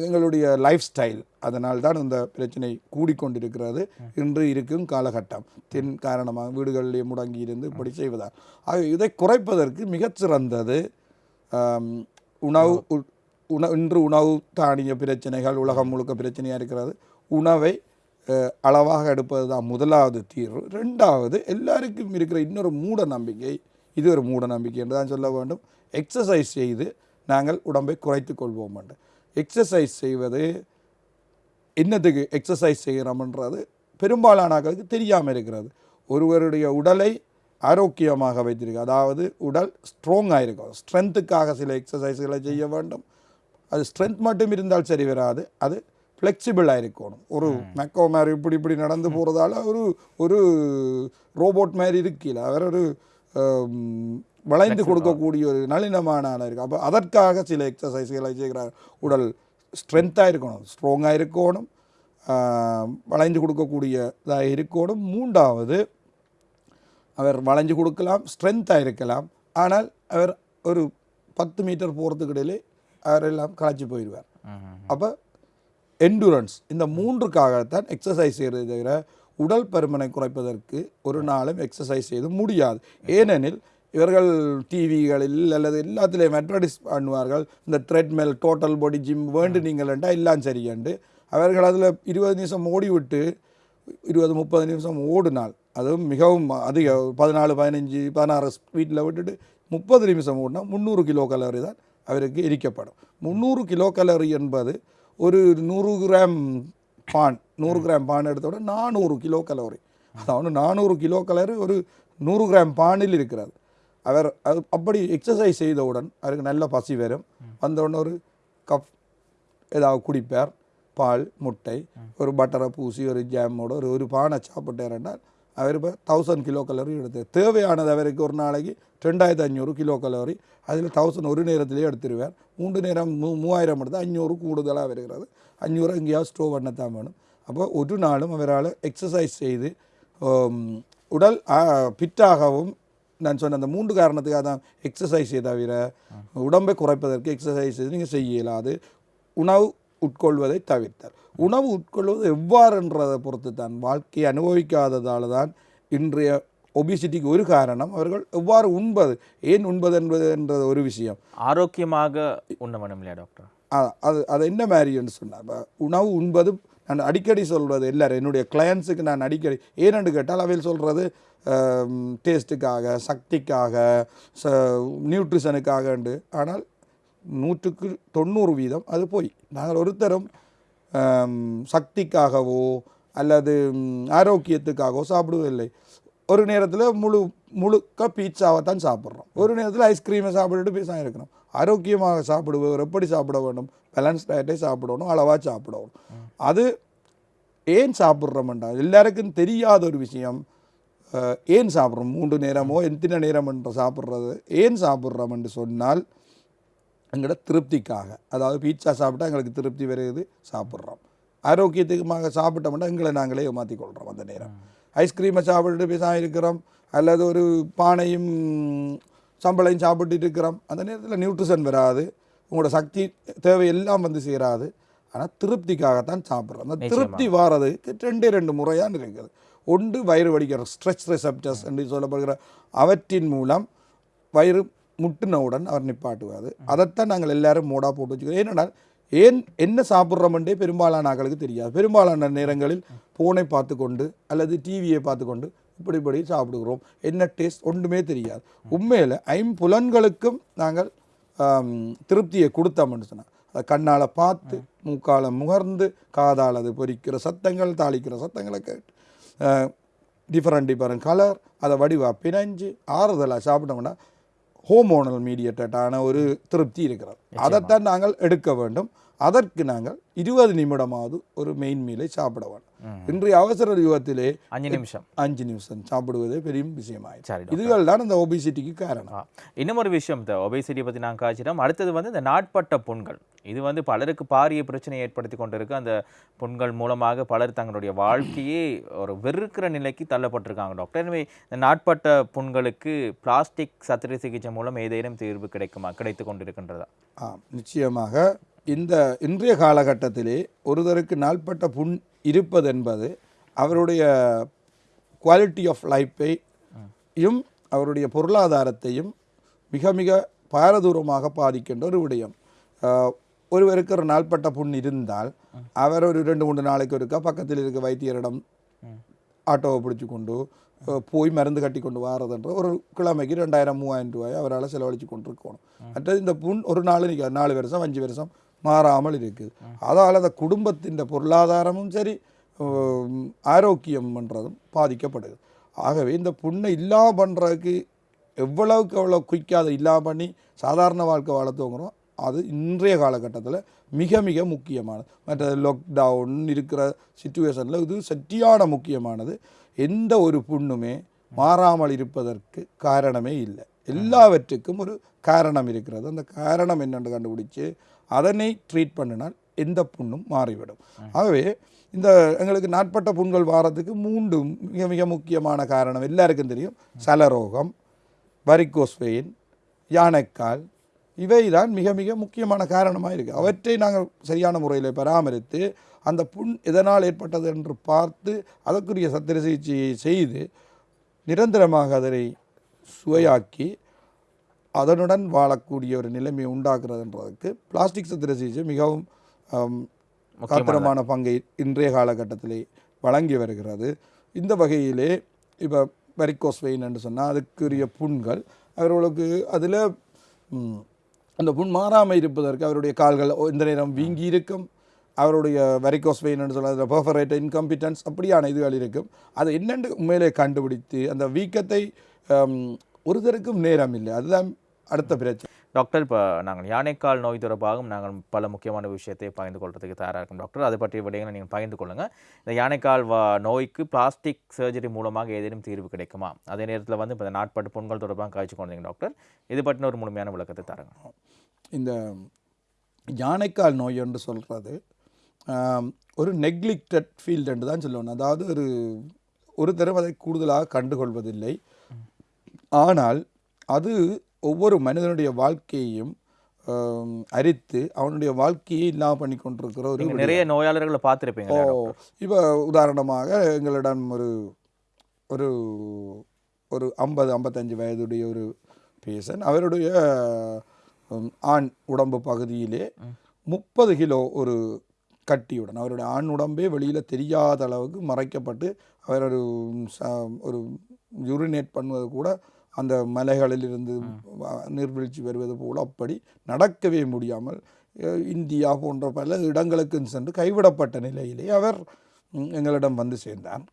எங்களுடைய லைஃப் ஸ்டைல் அதனால் தான் இந்த பிரச்சனை கூடிக்கொண்டிருக்கிறது. இன்று இருக்கும் காலகட்டம். தென் காரணமாக வீடுகளிலே முடங்கி இருந்து இப்படி செய்வதால். ஆக இதை குறைப்பதற்கு மிகச்சிறந்தது ஆம், உணவு உ- உண இன்று உணவு தானிய பிரச்சனைகள் உலகம் முழுக்க பிரச்சனையாக இருக்கிறது. உணவை அளவாக எடுப்பது தான் முதலாவது தீர்வு. ரெண்டாவது எல்லாருக்கும் இருக்கிற இன்னொரு மூட நம்பிக்கை இது ஒரு மூட நம்பிக்கை என்று தான் சொல்ல வேண்டும். எக்ஸசைஸ் செய்து நாங்கள் உடம்பை குறைத்து கொள்வோம் என்று. எக்ஸசைஸ் செய்வது என்னத்துக்கு எக்ஸசைஸ் செய்கிறோம்ன்றது பெரும்பாலானவர்களுக்கு தெரியாமல் இருக்கிறது. ஒருவருடைய உடலை ஆரோக்கியமாக வைத்திருக்க அதாவது உடல் ஸ்ட்ராங்காக இருக்கும். ஸ்ட்ரென்த்துக்காக சில எக்ஸசைஸ்களை செய்ய வேண்டும். அது ஸ்ட்ரென்த் மட்டும் இருந்தால் சரி வராது. அது ஃப்ளெக்சிபிளாக இருக்கணும் ஒரு மெக்கோ மாதிரி இப்படி இப்படி நடந்து போகிறதால ஒரு ஒரு ரோபோட் மாதிரி இருக்கல. அவர் ஒரு வளைந்து கொடுக்கக்கூடிய ஒரு நளினமான ஆளாக இருக்கு. அப்போ அதற்காக சில எக்ஸசைஸ்களை செய்கிறார். உடல் ஸ்ட்ரென்த்தாக இருக்கணும். ஸ்ட்ராங்காக இருக்கணும். ஆஹ், வளைந்து கொடுக்கக்கூடிய இதாக இருக்கணும். மூன்றாவது அவர் வளைஞ்சு கொடுக்கலாம். ஸ்ட்ரென்த்தாக இருக்கலாம். ஆனால் அவர் ஒரு பத்து மீட்டர் போகிறதுக்கு இடையிலே அவர் எல்லாம் களைச்சி போயிடுவார். அப்போ எண்டூரன்ஸ் இந்த மூன்றுக்காகத்தான் எக்ஸசைஸ் செய்கிறது தவிர உடல் பருமனை குறைப்பதற்கு ஒரு நாளும் எக்ஸசைஸ் செய்து முடியாது. ஏனெனில் இவர்கள் டிவிகளில் அல்லது எல்லாத்துலேயும் அட்வர்டைஸ் பண்ணுவார்கள் இந்த த்ரெட்மெல் டோட்டல் பாடி ஜிம் வேண்டு நீங்கள்ண்டா எல்லாம் சரியண்டு அவர்கள் அதில் இருபது நிமிஷம் ஓடி விட்டு இருபது முப்பது நிமிஷம் ஓடினால் அதுவும் மிகவும் அதிக பதினாலு பதினஞ்சு பதினாறு ஸ்பீட்டில் விட்டுட்டு முப்பது நிமிஷம் ஓடினா முந்நூறு கிலோ கலோரி தான் அவருக்கு எரிக்கப்படும் முந்நூறு கிலோ கலோரி என்பது ஒரு நூறு கிராம் பான் நூறு கிராம் பான் எடுத்தோட நானூறு கிலோ கலோரி. அதாவது நானூறு கிலோ கலோரி ஒரு நூறு கிராம் பானில் இருக்கிறது. அவர் அது அப்படி எக்ஸசைஸ் செய்தவுடன் அவருக்கு நல்ல பசி வரும். வந்தவுடனே ஒரு கப் ஏதாவது குடிப்பார். பால் முட்டை ஒரு பட்டரை பூசி ஒரு ஜாமோட ஒரு ஒரு பானை சாப்பிட்டாருன்னால் அவர் இப்போ தௌசண்ட் கிலோ கலோரி எடுத்து தேவையானது அவருக்கு ஒரு நாளைக்கு ரெண்டாயிரத்து அஞ்சூறு கிலோ கலோரி அதில் தௌசண்ட் ஒரு நேரத்திலே எடுத்துருவார். மூன்று நேரம் மூ மூவாயிரம் எடுத்து அஞ்சூறு கூடுதலாக வருகிறது. அஞ்சூறு எங்கேயாவது ஸ்டோவ் பண்ணத்தான் வேணும். அப்போ ஒரு நாளும் அவரால் எக்ஸசைஸ் செய்து உடல் பிட்டாகவும் நான் சொன்ன அந்த மூன்று காரணத்துக்காக தான் எக்ஸசைஸை தவிர உடம்பை குறைப்பதற்கு எக்ஸசைஸ் நீங்கள் செய்ய இயலாது உணவு உட்கொள்வதை தவிர்த்தார். உணவு உட்கொள்வது எவ்வாறுன்றதை பொறுத்து தான் வாழ்க்கையை அனுபவிக்காததால் தான் இன்றைய ஒபிசிட்டிக்கு ஒரு காரணம். அவர்கள் எவ்வாறு உண்பது ஏன் உண்பது என்பது என்ற ஒரு விஷயம். ஆரோக்கியமாக உண்ண வேணும் இல்லையா டாக்டர் அது அது என்ன மாதிரின்னு சொன்னார். உணவு உண்பது நான் அடிக்கடி சொல்வது எல்லாரும் என்னுடைய கிளையன்ஸுக்கு நான் அடிக்கடி ஏனென்று கேட்டால் அவையில் சொல்கிறது டேஸ்ட்டுக்காக சக்திக்காக ச நியூட்ரிஷனுக்காகண்டு ஆனால் நூற்றுக்கு தொண்ணூறு வீதம் அது போய். நாங்கள் ஒருத்தரும் சக்திக்காகவோ அல்லது ஆரோக்கியத்துக்காகவோ சாப்பிடுவதில்லை. ஒரு நேரத்தில் முழு முழுக்க பீட்சாவை தான் சாப்பிட்றோம். ஒரு நேரத்தில் ஐஸ்கிரீமை சாப்பிட்டுட்டு பேசாம இருக்கிறோம் ஆரோக்கியமாக சாப்பிடுபவர் எப்படி சாப்பிட வேண்டும்? பேலன்ஸ் டயட்டை சாப்பிடணும் அளவாக சாப்பிடணும். அது ஏன் சாப்பிட்றோம்டா எல்லாருக்கும் தெரியாத ஒரு விஷயம் ஏன் சாப்பிட்றோம்? மூன்று நேரமோ எத்தனை நேரம் என்று சாப்பிட்றது? ஏன் சாப்பிட்றோம் என்று சொன்னால் எங்களோட திருப்திக்காக. அதாவது பீட்சா சாப்பிட்டா எங்களுக்கு திருப்தி வருது சாப்பிட்றோம். ஆரோக்கியத்துக்குமாக சாப்பிட்டோம்னா எங்களை நாங்களே ஏமாற்றி கொள்கிறோம் அந்த நேரம். ஐஸ்கிரீமை சாப்பிட்டுட்டு பேசாம இருக்கிறோம் அல்லது ஒரு பானையும் சம்பளையும் சாப்பிட்டுட்டு இருக்கிறோம். அந்த நேரத்தில் நியூட்ரிஷன் வராது. உங்களோட சக்தி தேவை எல்லாம் வந்து சேராது. ஆனால் திருப்திக்காகத்தான் சாப்பிட்றோம். அந்த திருப்தி வாரதுக்கு ரெண்டே ரெண்டு முறையாக இருக்குது. ஒன்று வயிறு வடிக்கிற ஸ்ட்ரெச் ரிசப்டர்ஸ் என்று சொல்லப்படுகிற அவற்றின் மூலம் வயிறு முட்டினவுடன் அவர் நிப்பாட்டுவார் அதைத்தான் நாங்கள் எல்லாரும் மூடாக போட்டு வச்சுக்கிறோம் ஏனென்றால் ஏன் என்ன சாப்பிட்றோமென்றே பெரும்பாலான ஆக்களுக்கு தெரியாது பெரும்பாலான நேரங்களில் ஃபோனை பார்த்து கொண்டு அல்லது டிவியை பார்த்து கொண்டு இப்படி இப்படி சாப்பிடுகிறோம் என்ன டேஸ்ட் ஒன்றுமே தெரியாது உண்மையில் ஐம்புலன்களுக்கும் நாங்கள் திருப்தியை கொடுத்தோம்னு சொன்னால் அதை கண்ணால் பார்த்து மூக்கால முகர்ந்து காதால் அது பொறிக்கிற சத்தங்கள் தாளிக்கிற சத்தங்களை கேட்டு டிஃப்ரெண்ட் டிஃப்ரெண்ட் கலர் அதை வடிவாக பிணைஞ்சு ஆறுதலாக சாப்பிட்டோம்னா ஹோமோனல் மீடியேட்டடான ஒரு திருப்தி இருக்கிறது. அதைத்தான் நாங்கள் எடுக்க வேண்டும். அதற்கு நாங்கள் இருபது நிமிடமாவது ஒரு மெயின் மீலை சாப்பிட வேண்டும் இன்றைய அவசர யுகத்திலே அஞ்சு நிமிஷம். அஞ்சு நிமிஷம். சாப்பிடுவதே பெரிய விஷயமாயிடுச்சு சரி இதுகள் தான் இந்த ஒபிசிட்டிக்கு காரணம். இன்னும் ஒரு விஷயம் இந்த ஒபேசிட்டி பற்றி நான் காய்ச்சிட்டோம். அடுத்தது வந்து இந்த நாட்பட்ட புண்கள். இது வந்து பலருக்கு பாரிய பிரச்சனையை ஏற்படுத்தி கொண்டிருக்கு. அந்த புண்கள் மூலமாக பலர் தங்களுடைய வாழ்க்கையே ஒரு வெறுக்கிற நிலைக்கு தள்ளப்பட்டிருக்காங்க டாக்டர் எனவே இந்த நாட்பட்ட புண்களுக்கு பிளாஸ்டிக் சத்திர சிகிச்சை மூலம் ஏதேனும் தீர்வு கிடைக்குமா? கிடைத்து கொண்டிருக்கின்றதா? நிச்சயமாக இந்த இன்றைய காலகட்டத்திலே ஒருவருக்கு நாள்பட்ட புண் இருப்பது என்பது அவருடைய குவாலிட்டி ஆஃப் லைஃப்பையும் அவருடைய பொருளாதாரத்தையும் மிக மிக பாரதூரமாக பாதிக்கின்ற ஒரு விடயம். ஒருவருக்கு ஒரு நாள்பட்ட புண் இருந்தால் அவர் ஒரு ரெண்டு மூன்று நாளைக்கு ஒருக்கா பக்கத்தில் இருக்க வைத்தியரிடம் ஆட்டோவை பிடிச்சி கொண்டு போய் மருந்து கட்டி கொண்டு வாரதுன்ற ஒரு கிழமைக்கு ரெண்டாயிரம் மூவாயிரம் ரூபாய் அவரால் செலவழித்து கொண்டிருக்கணும். மற்றது இந்த புண் ஒரு நாள் நிற்காது நாலு வருஷம் அஞ்சு வருஷம் மாறாமல் இருக்குது. அதால் அந்த குடும்பத்தின் பொருளாதாரமும் சரி ஆரோக்கியம் பண்ணுறதும் பாதிக்கப்படுது. ஆகவே இந்த புண்ணை இல்லாம பண்ணுறதுக்கு எவ்வளவுக்கு எவ்வளோ குயிக்காக அதை இல்லாம பண்ணி சாதாரண வாழ்க்கை வாழ தூங்குறோம் அது இன்றைய காலகட்டத்தில் மிக மிக முக்கியமானது. மற்ற லாக்டவுன் இருக்கிற சுச்சுவேஷனில் இது சட்டியான முக்கியமானது. எந்த ஒரு புண்ணுமே மாறாமல் இருப்பதற்கு காரணமே இல்லை. எல்லாவற்றுக்கும் ஒரு காரணம் இருக்கிறது. அந்த காரணம் என்னென்று கண்டுபிடிச்சு அதனை ட்ரீட் பண்ணினால் எந்த புண்ணும் மாறிவிடும். ஆகவே இந்த எங்களுக்கு நாட்பட்ட புண்கள் வாரத்துக்கு மூன்று மிக மிக முக்கியமான காரணம் எல்லாருக்கும் தெரியும். சலரோகம் வரிக்கோஸ்வெயின் யானைக்கால் இவை தான் மிக மிக முக்கியமான காரணமாக இருக்குது அவற்றை நாங்கள் சரியான முறையில் பராமரித்து அந்த புண் எதனால் ஏற்பட்டது என்று பார்த்து அதற்குரிய சத்திர சிகிச்சையை செய்து நிரந்தரமாக அதனை சுவையாக்கி அதனுடன் வாழக்கூடிய ஒரு நிலைமையை உண்டாக்குறதுன்றதுக்கு பிளாஸ்டிக் சத்திர சிகிச்சை மிகவும் காத்திரமான பங்கை இன்றைய காலகட்டத்திலே வழங்கி வருகிறது. இந்த வகையிலே இப்போ வெரிகோஸ் வெயின் என்று சொன்னால் அதுக்குரிய புண்கள் அவர்களுக்கு அதில் அந்த புண் மாறாமல் இருப்பதற்கு அவருடைய கால்கள் இந்த நேரம் வீங்கி இருக்கும். அவருடைய வெரிகோஸ் வெயின் என்று சொல்ல பர்ஃபரேட் இன்கம்பிட்டன்ஸ் அப்படியான இதுகள் இருக்கும். அதை என்னென்று உண்மையிலே கண்டுபிடித்து அந்த வீக்கத்தை ஒருத்தருக்கும் நேரம் இல்லை. அதுதான் அடுத்த பிரச்சனை. டாக்டர் இப்போ நாங்கள் யானைக்கால் நோய் தொடர்பாகவும் நாங்கள் பல முக்கியமான விஷயத்தை பகிர்ந்து கொள்றதுக்கு தயாராக இருக்கோம். டாக்டர் அதை பற்றிய விடயங்களை நீங்கள் பகிர்ந்து கொள்ளுங்கள் இந்த யானைக்கால் வா நோய்க்கு பிளாஸ்டிக் சர்ஜரி மூலமாக ஏதேனும் தீர்வு கிடைக்குமா? அதே நேரத்தில் வந்து இப்போ இந்த நாட்பட்டு புண்கள் தொடர்பாக காய்ச்சி கொண்டீங்க டாக்டர். இது பற்றின ஒரு முழுமையான விளக்கத்தை தரங்க. இந்த யானைக்கால் நோய் என்று சொல்கிறது ஒரு நெக்லிக்டட் ஃபீல்டு என்று தான் சொல்லணும். அதாவது ஒரு ஒரு தரம் அதை கூடுதலாக கண்டுகொள்வதில்லை. ஆனால் அது ஒவ்வொரு மனிதனுடைய வாழ்க்கையையும் அரித்து அவனுடைய வாழ்க்கையை இல்லாமல் பண்ணி கொண்டிருக்கிற ஒரு நிறைய நோயாளர்களை பார்த்துருப்பீங்க ஓ இப்போ உதாரணமாக எங்களிடம் ஒரு ஒரு ஒரு ஐம்பது ஐம்பத்தஞ்சு வயதுடைய ஒரு பேசன். அவருடைய ஆண் உடம்பு பகுதியிலே முப்பது கிலோ ஒரு கட்டியுடன் அவருடைய ஆண் உடம்பே வெளியில் தெரியாத அளவுக்கு மறைக்கப்பட்டு அவர் ஒரு ச- ஒரு யூரினேட் பண்ணுவது கூட அந்த மலைகளில் இருந்து வ- நீர்வீழ்ச்சி வருவது போல் அப்படி நடக்கவே முடியாமல் இந்தியா போன்ற பல இடங்களுக்கு சென்று கைவிடப்பட்ட நிலையிலே அவர் எங்களிடம் வந்து சேர்ந்தார்.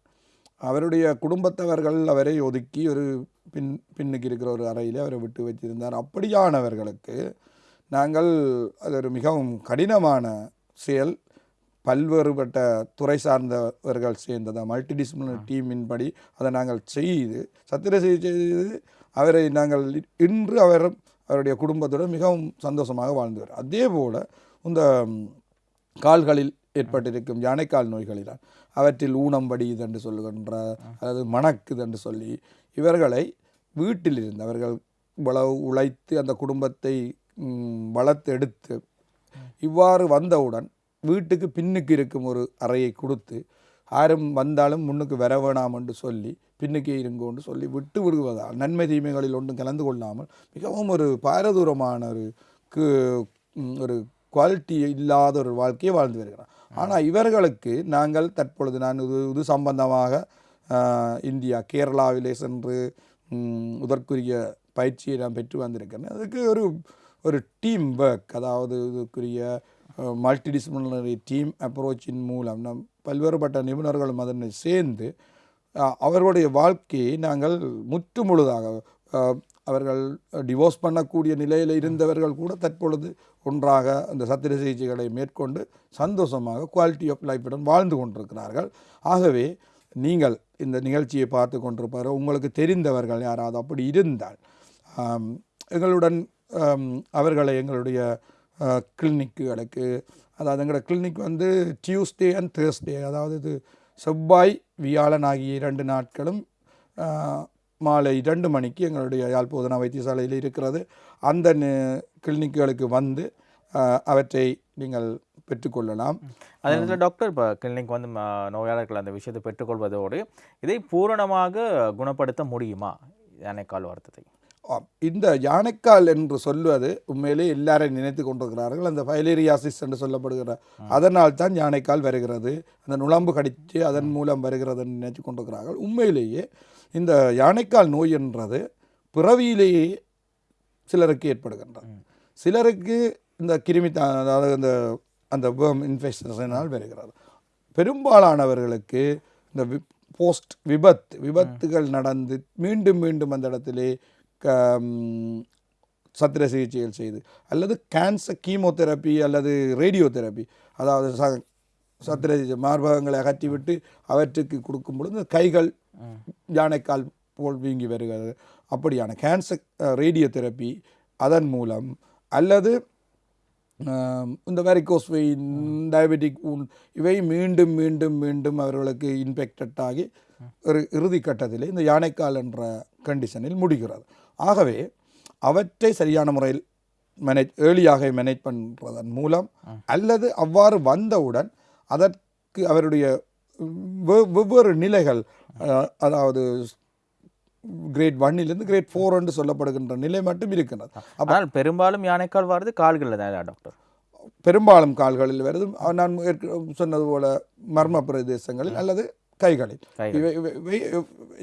அவருடைய குடும்பத்தவர்கள் அவரை ஒதுக்கி ஒரு பின் பின்னுக்கு இருக்கிற ஒரு அறையிலே அவரை விட்டு வச்சிருந்தார் அப்படியானவர்களுக்கு நாங்கள் அது ஒரு மிகவும் கடினமான செயல். பல்வேறுபட்ட துறை சார்ந்தவர்கள் சேர்ந்தது மல்டிடிசிப்ளினரி டீமின் படி அதை நாங்கள் செய்து சத்திர செய்து அவரை நாங்கள் இன்று அவர் அவருடைய குடும்பத்துடன் மிகவும் சந்தோஷமாக வாழ்ந்து வரும் அதே போல் இந்த கால்களில் ஏற்பட்டிருக்கும் யானைக்கால் நோய்களினால் அவற்றில் ஊனம் வடியுது என்று சொல்லுகின்ற அல்லது மணக்குது என்று சொல்லி இவர்களை வீட்டில் இருந்து அவர்கள் இவ்வளவு உழைத்து அந்த குடும்பத்தை ம், வளர்த்தெடுத்து இவ்வாறு வந்தவுடன் வீட்டுக்கு பின்னுக்கு இருக்கும் ஒரு அறையை கொடுத்து யாரும் வந்தாலும் முன்னுக்கு வர வேணாம் என்று சொல்லி பின்னுக்கே இருங்கோன்னு சொல்லி விட்டு விடுவதால் நன்மை தீமைகளில் ஒன்றும் கலந்து கொள்ளாமல் மிகவும் ஒரு பாரதூரமான ஒரு கு- ஒரு குவாலிட்டி இல்லாத ஒரு வாழ்க்கையை வாழ்ந்து வருகிறார். ஆனால் இவர்களுக்கு நாங்கள் தற்பொழுது நான் இது இது சம்பந்தமாக இந்தியா கேரளாவிலே சென்று இதற்குரிய பயிற்சியை நான் பெற்று வந்திருக்கிறேன். அதுக்கு ஒரு ஒரு டீம் ஒர்க் அதாவது இதுக்குரிய மல்டிடிசிப்ளினரி டீம் அப்ரோச்சின் மூலம் நம் பல்வேறுபட்ட நிபுணர்களும் அதனை சேர்ந்து அவர்களுடைய வாழ்க்கையை நாங்கள் முற்று முழுதாக அவர்கள் டிவோர்ஸ் பண்ணக்கூடிய நிலையில் இருந்தவர்கள் கூட தற்பொழுது ஒன்றாக அந்த சத்திர சிகிச்சைகளை மேற்கொண்டு சந்தோஷமாக குவாலிட்டி ஆஃப் லைஃபுடன் வாழ்ந்து கொண்டிருக்கிறார்கள். ஆகவே நீங்கள் இந்த நிகழ்ச்சியை பார்த்து கொண்டிருப்பார் உங்களுக்கு தெரிந்தவர்கள் யாராவது அப்படி இருந்தால் எங்களுடன் அவர்களை எங்களுடைய கிளினிக்குகளுக்கு அதாவது எங்களோட கிளினிக் வந்து டியூஸ்டே அண்ட் தேர்ஸ்டே அதாவது இது செவ்வாய் வியாழன் ஆகிய இரண்டு நாட்களும் மாலை இரண்டு மணிக்கு எங்களுடைய யாழ்ப்போதனா வைத்தியசாலையில் இருக்கிறது. அந்த கிளினிக்குகளுக்கு வந்து அவற்றை நீங்கள் பெற்றுக்கொள்ளலாம் அதே நேரத்தில் டாக்டர் இப்போ கிளினிக் வந்து நோயாளர்கள் அந்த விஷயத்தை பெற்றுக்கொள்வதோடு இதை பூரணமாக குணப்படுத்த முடியுமா? யானைக்கால் வருத்தத்தை. இந்த யானைக்கால் என்று சொல்வது உண்மையிலே எல்லாரும் நினைத்து கொண்டிருக்கிறார்கள். அந்த ஃபைலேரியாசிஸ் என்று சொல்லப்படுகிற அதனால் தான் யானைக்கால் வருகிறது. அந்த நுளம்பு கடித்து அதன் மூலம் வருகிறது என்று நினைத்து கொண்டிருக்கிறார்கள். உண்மையிலேயே இந்த யானைக்கால் நோய் என்றது பிறவியிலேயே சிலருக்கு ஏற்படுகின்றது. சிலருக்கு இந்த கிருமி அதாவது இந்த அந்த வேர்ம் இன்ஃபெக்ஷனால் வருகிறது. பெரும்பாலானவர்களுக்கு இந்த போஸ்ட் விபத்து விபத்துகள் நடந்து மீண்டும் மீண்டும் அந்த இடத்திலே சத்திர சிகிச்சைகள் செய்து அல்லது கேன்சர் கீமோதெரப்பி அல்லது ரேடியோ தெரப்பி அதாவது ச சத்திர மார்பகங்களை அகற்றிவிட்டு அவற்றுக்கு கொடுக்கும் பொழுது இந்த கைகள் யானைக்கால் போல் வீங்கி வருகிறது. அப்படியான கேன்சர் ரேடியோ தெரப்பி அதன் மூலம் அல்லது இந்த வெரிகோஸ் வெயின் டயபெட்டிக் ஊன் இவை மீண்டும் மீண்டும் மீண்டும் அவர்களுக்கு இன்ஃபெக்டட் ஆகி ஒரு இறுதி கட்டத்திலே இந்த யானைக்கால் என்ற கண்டிஷனில் முடிகிறது. ஆகவே அவற்றை சரியான முறையில் மேனேஜ் ஏர்லியாக மேனேஜ் பண்ணுறதன் மூலம் அல்லது அவ்வாறு வந்தவுடன் அதற்கு அவருடைய வெவ்- வெவ்வேறு நிலைகள் அதாவது கிரேட் ஒன்னிலிருந்து கிரேட் ஃபோர் என்று சொல்லப்படுகின்ற நிலை மட்டும் இருக்கின்றது. ஆனால் பெரும்பாலும் யானைக்கால் வருது கால்களில் தான் டாக்டர் பெரும்பாலும் கால்களில் வருது. நான் சொன்னது போல மர்ம பிரதேசங்களில் அல்லது கைகளில்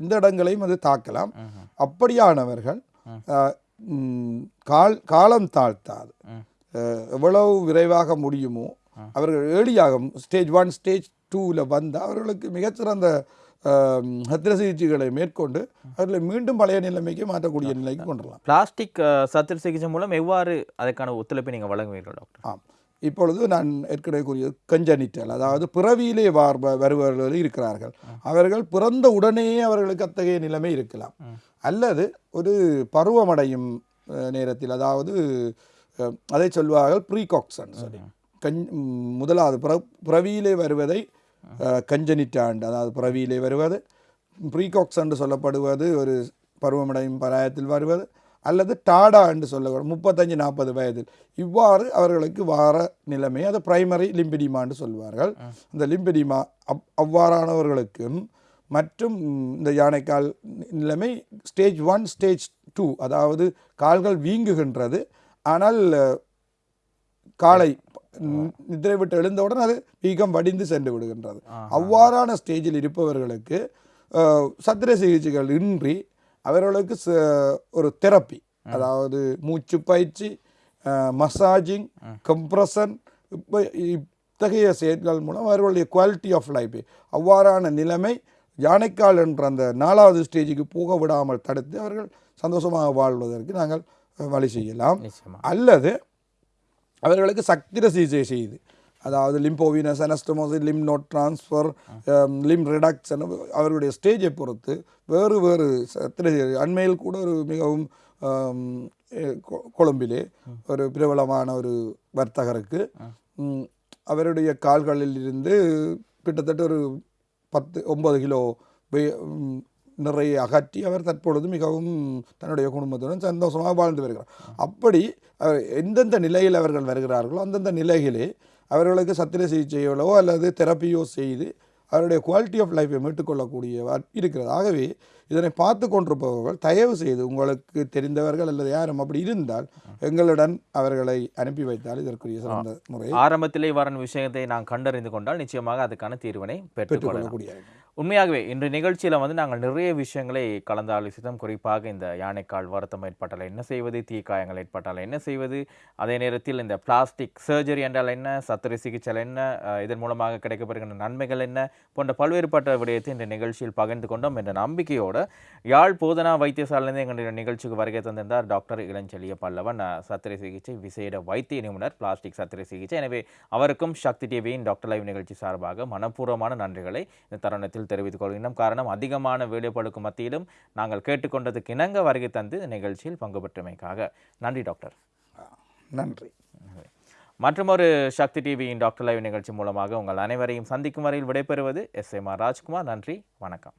இந்த இடங்களையும் அது தாக்கலாம். அப்படியானவர்கள் கால் காலம் தாழ்த்தாது. எவ்வளவு விரைவாக முடியுமோ அவர்கள் ஏழியாக ஸ்டேஜ் ஒன் ஸ்டேஜ் டூவில் வந்து அவர்களுக்கு மிகச்சிறந்த சத்திர சிகிச்சைகளை மேற்கொண்டு அவர்களை மீண்டும் பழைய நிலைமைக்கு மாற்றக்கூடிய நிலைக்கு கொண்டு வரலாம் பிளாஸ்டிக் சத்திர சிகிச்சை மூலம் எவ்வாறு அதற்கான ஒத்துழைப்பை நீங்கள் வழங்குவீர்கள் டாக்டர்? ஆம். இப்பொழுது நான் ஏற்கனவே கூறியது கஞ்சனிட்டல் அதாவது பிறவியிலே வார் வருபவர்கள் இருக்கிறார்கள். அவர்கள் பிறந்த உடனே அவர்களுக்கு அத்தகைய நிலைமை இருக்கலாம். அல்லது ஒரு பருவமடையும் நேரத்தில் அதாவது அதை சொல்வார்கள் ப்ரீகாக்சன் சொல்லி கஞ் முதலாவது பிற பிறவியிலே வருவதை கஞ்சனிட்டாண்டு அதாவது பிறவியிலே வருவது. ப்ரீகாக்ஸ் என்று சொல்லப்படுவது ஒரு பருவமடையும் பராயத்தில் வருவது. அல்லது டாடா என்று சொல்லப்படும் முப்பத்தஞ்சு நாற்பது வயதில். இவ்வாறு அவர்களுக்கு வார நிலைமை அது பிரைமரி லிம்பிடிமா என்று சொல்வார்கள். அந்த லிம்பிடிமா அவ் அவ்வாறானவர்களுக்கும் மற்றும் இந்த யானைக்கால் நிலைமை ஸ்டேஜ் ஒன் ஸ்டேஜ் டூ அதாவது கால்கள் வீங்குகின்றது. ஆனால் காலை நி- நித்திரை விட்டு எழுந்தவுடன் அது வீக்கம் வடிந்து சென்று விடுகின்றது. அவ்வாறான ஸ்டேஜில் இருப்பவர்களுக்கு சத்திர சிகிச்சைகள் இன்றி அவர்களுக்கு ஒரு தெரப்பி. அதாவது மூச்சு பயிற்சி மசாஜிங் கம்ப்ரஷன் இப்போ இத்தகைய செயல்கள் மூலம் அவர்களுடைய குவாலிட்டி ஆஃப் லைஃப். அவ்வாறான நிலைமை யானைக்கால் என்ற அந்த நாலாவது ஸ்டேஜுக்கு போக விடாமல் தடுத்து அவர்கள் சந்தோஷமாக வாழ்வதற்கு நாங்கள் வழி செய்யலாம். அல்லது அவர்களுக்கு சக்திர சிகிச்சை செய்து அதாவது lymphovenous anastomosis lymph node transfer lymph reduction அவருடைய ஸ்டேஜை பொறுத்து வேறு வேறு சத்திர அண்மையில் கூட ஒரு மிகவும் um, கொ- கொழும்பிலே ஒரு பிரபலமான ஒரு வர்த்தகருக்கு அவருடைய கால்களில் இருந்து கிட்டத்தட்ட ஒரு பத்து ஒன்பது கிலோ நிறைய அகற்றி அவர் தற்பொழுது மிகவும் தன்னுடைய குடும்பத்துடன் சந்தோஷமாக வாழ்ந்து வருகிறார். அப்படி அவர் எந்தெந்த நிலையில் அவர்கள் வருகிறார்களோ அந்தந்த நிலையிலே அவர்களுக்கு சத்திர சிகிச்சைகளோ அல்லது தெரப்பியோ செய்து அவருடைய குவாலிட்டி ஆஃப் லைஃப்பை மீட்டுக்கொள்ளக்கூடிய இருக்கிறது. ஆகவே இதனை பார்த்து கொண்டிருப்பவர்கள் தயவு செய்து உங்களுக்கு தெரிந்தவர்கள் அல்லது யாரும் அப்படி இருந்தால் எங்களுடன் அவர்களை அனுப்பி வைத்தால் இதற்குரிய சிறந்த முறையை ஆரம்பத்திலே வரும் விஷயத்தை நான் கண்டறிந்து கொண்டால் நிச்சயமாக அதுக்கான தீர்வினை பெற்றுக்கொள்ளக்கூடிய உண்மையாகவே இன்று நிகழ்ச்சியில் வந்து நாங்கள் நிறைய விஷயங்களை கலந்து ஆலோசித்தோம். குறிப்பாக இந்த யானைக்கால் வருத்தம் ஏற்பட்டால் என்ன செய்வது தீக்காயங்கள் ஏற்பட்டால் என்ன செய்வது அதே நேரத்தில் இந்த பிளாஸ்டிக் சர்ஜரி என்றால் என்ன சத்திர சிகிச்சை என்ன இதன் மூலமாக கிடைக்கப்படுகின்ற நன்மைகள் என்ன போன்ற பல்வேறுபட்ட விடயத்தை இந்த நிகழ்ச்சியில் பகிர்ந்து கொண்டோம் என்ற நம்பிக்கையோடு யாழ் போதனா வைத்தியசாலையிலிருந்து எங்களுடைய நிகழ்ச்சிக்கு வருகை தந்திருந்தார் டாக்டர் இளஞ்செழிய பல்லவன். சத்திரை சத்திர சிகிச்சை விசேட வைத்திய நிபுணர் பிளாஸ்டிக் சத்திர சிகிச்சை. எனவே அவருக்கும் சக்தி டிவியின் டாக்டர் லைவ் நிகழ்ச்சி சார்பாக மனப்பூர்வமான நன்றிகளை இந்த தருணத்தில் தெரிவித்துக் கொள்கின்றோம் காரணம் அதிகமான வேலைப்பழுக்கு மத்தியிலும் நாங்கள் கேட்டுக்கொண்டதுக்கு இணங்க வருகை தந்து நிகழ்ச்சியில் பங்கு பெற்றமைக்காக. நன்றி டாக்டர். நன்றி. மற்றொரு சக்தி டிவியின் டாக்டர் லைவ் நிகழ்ச்சி மூலமாக உங்கள் அனைவரையும் சந்திக்கும் வரையில் விடைபெறுவது எஸ் எம் ஆர் ராஜ்குமார். நன்றி வணக்கம்.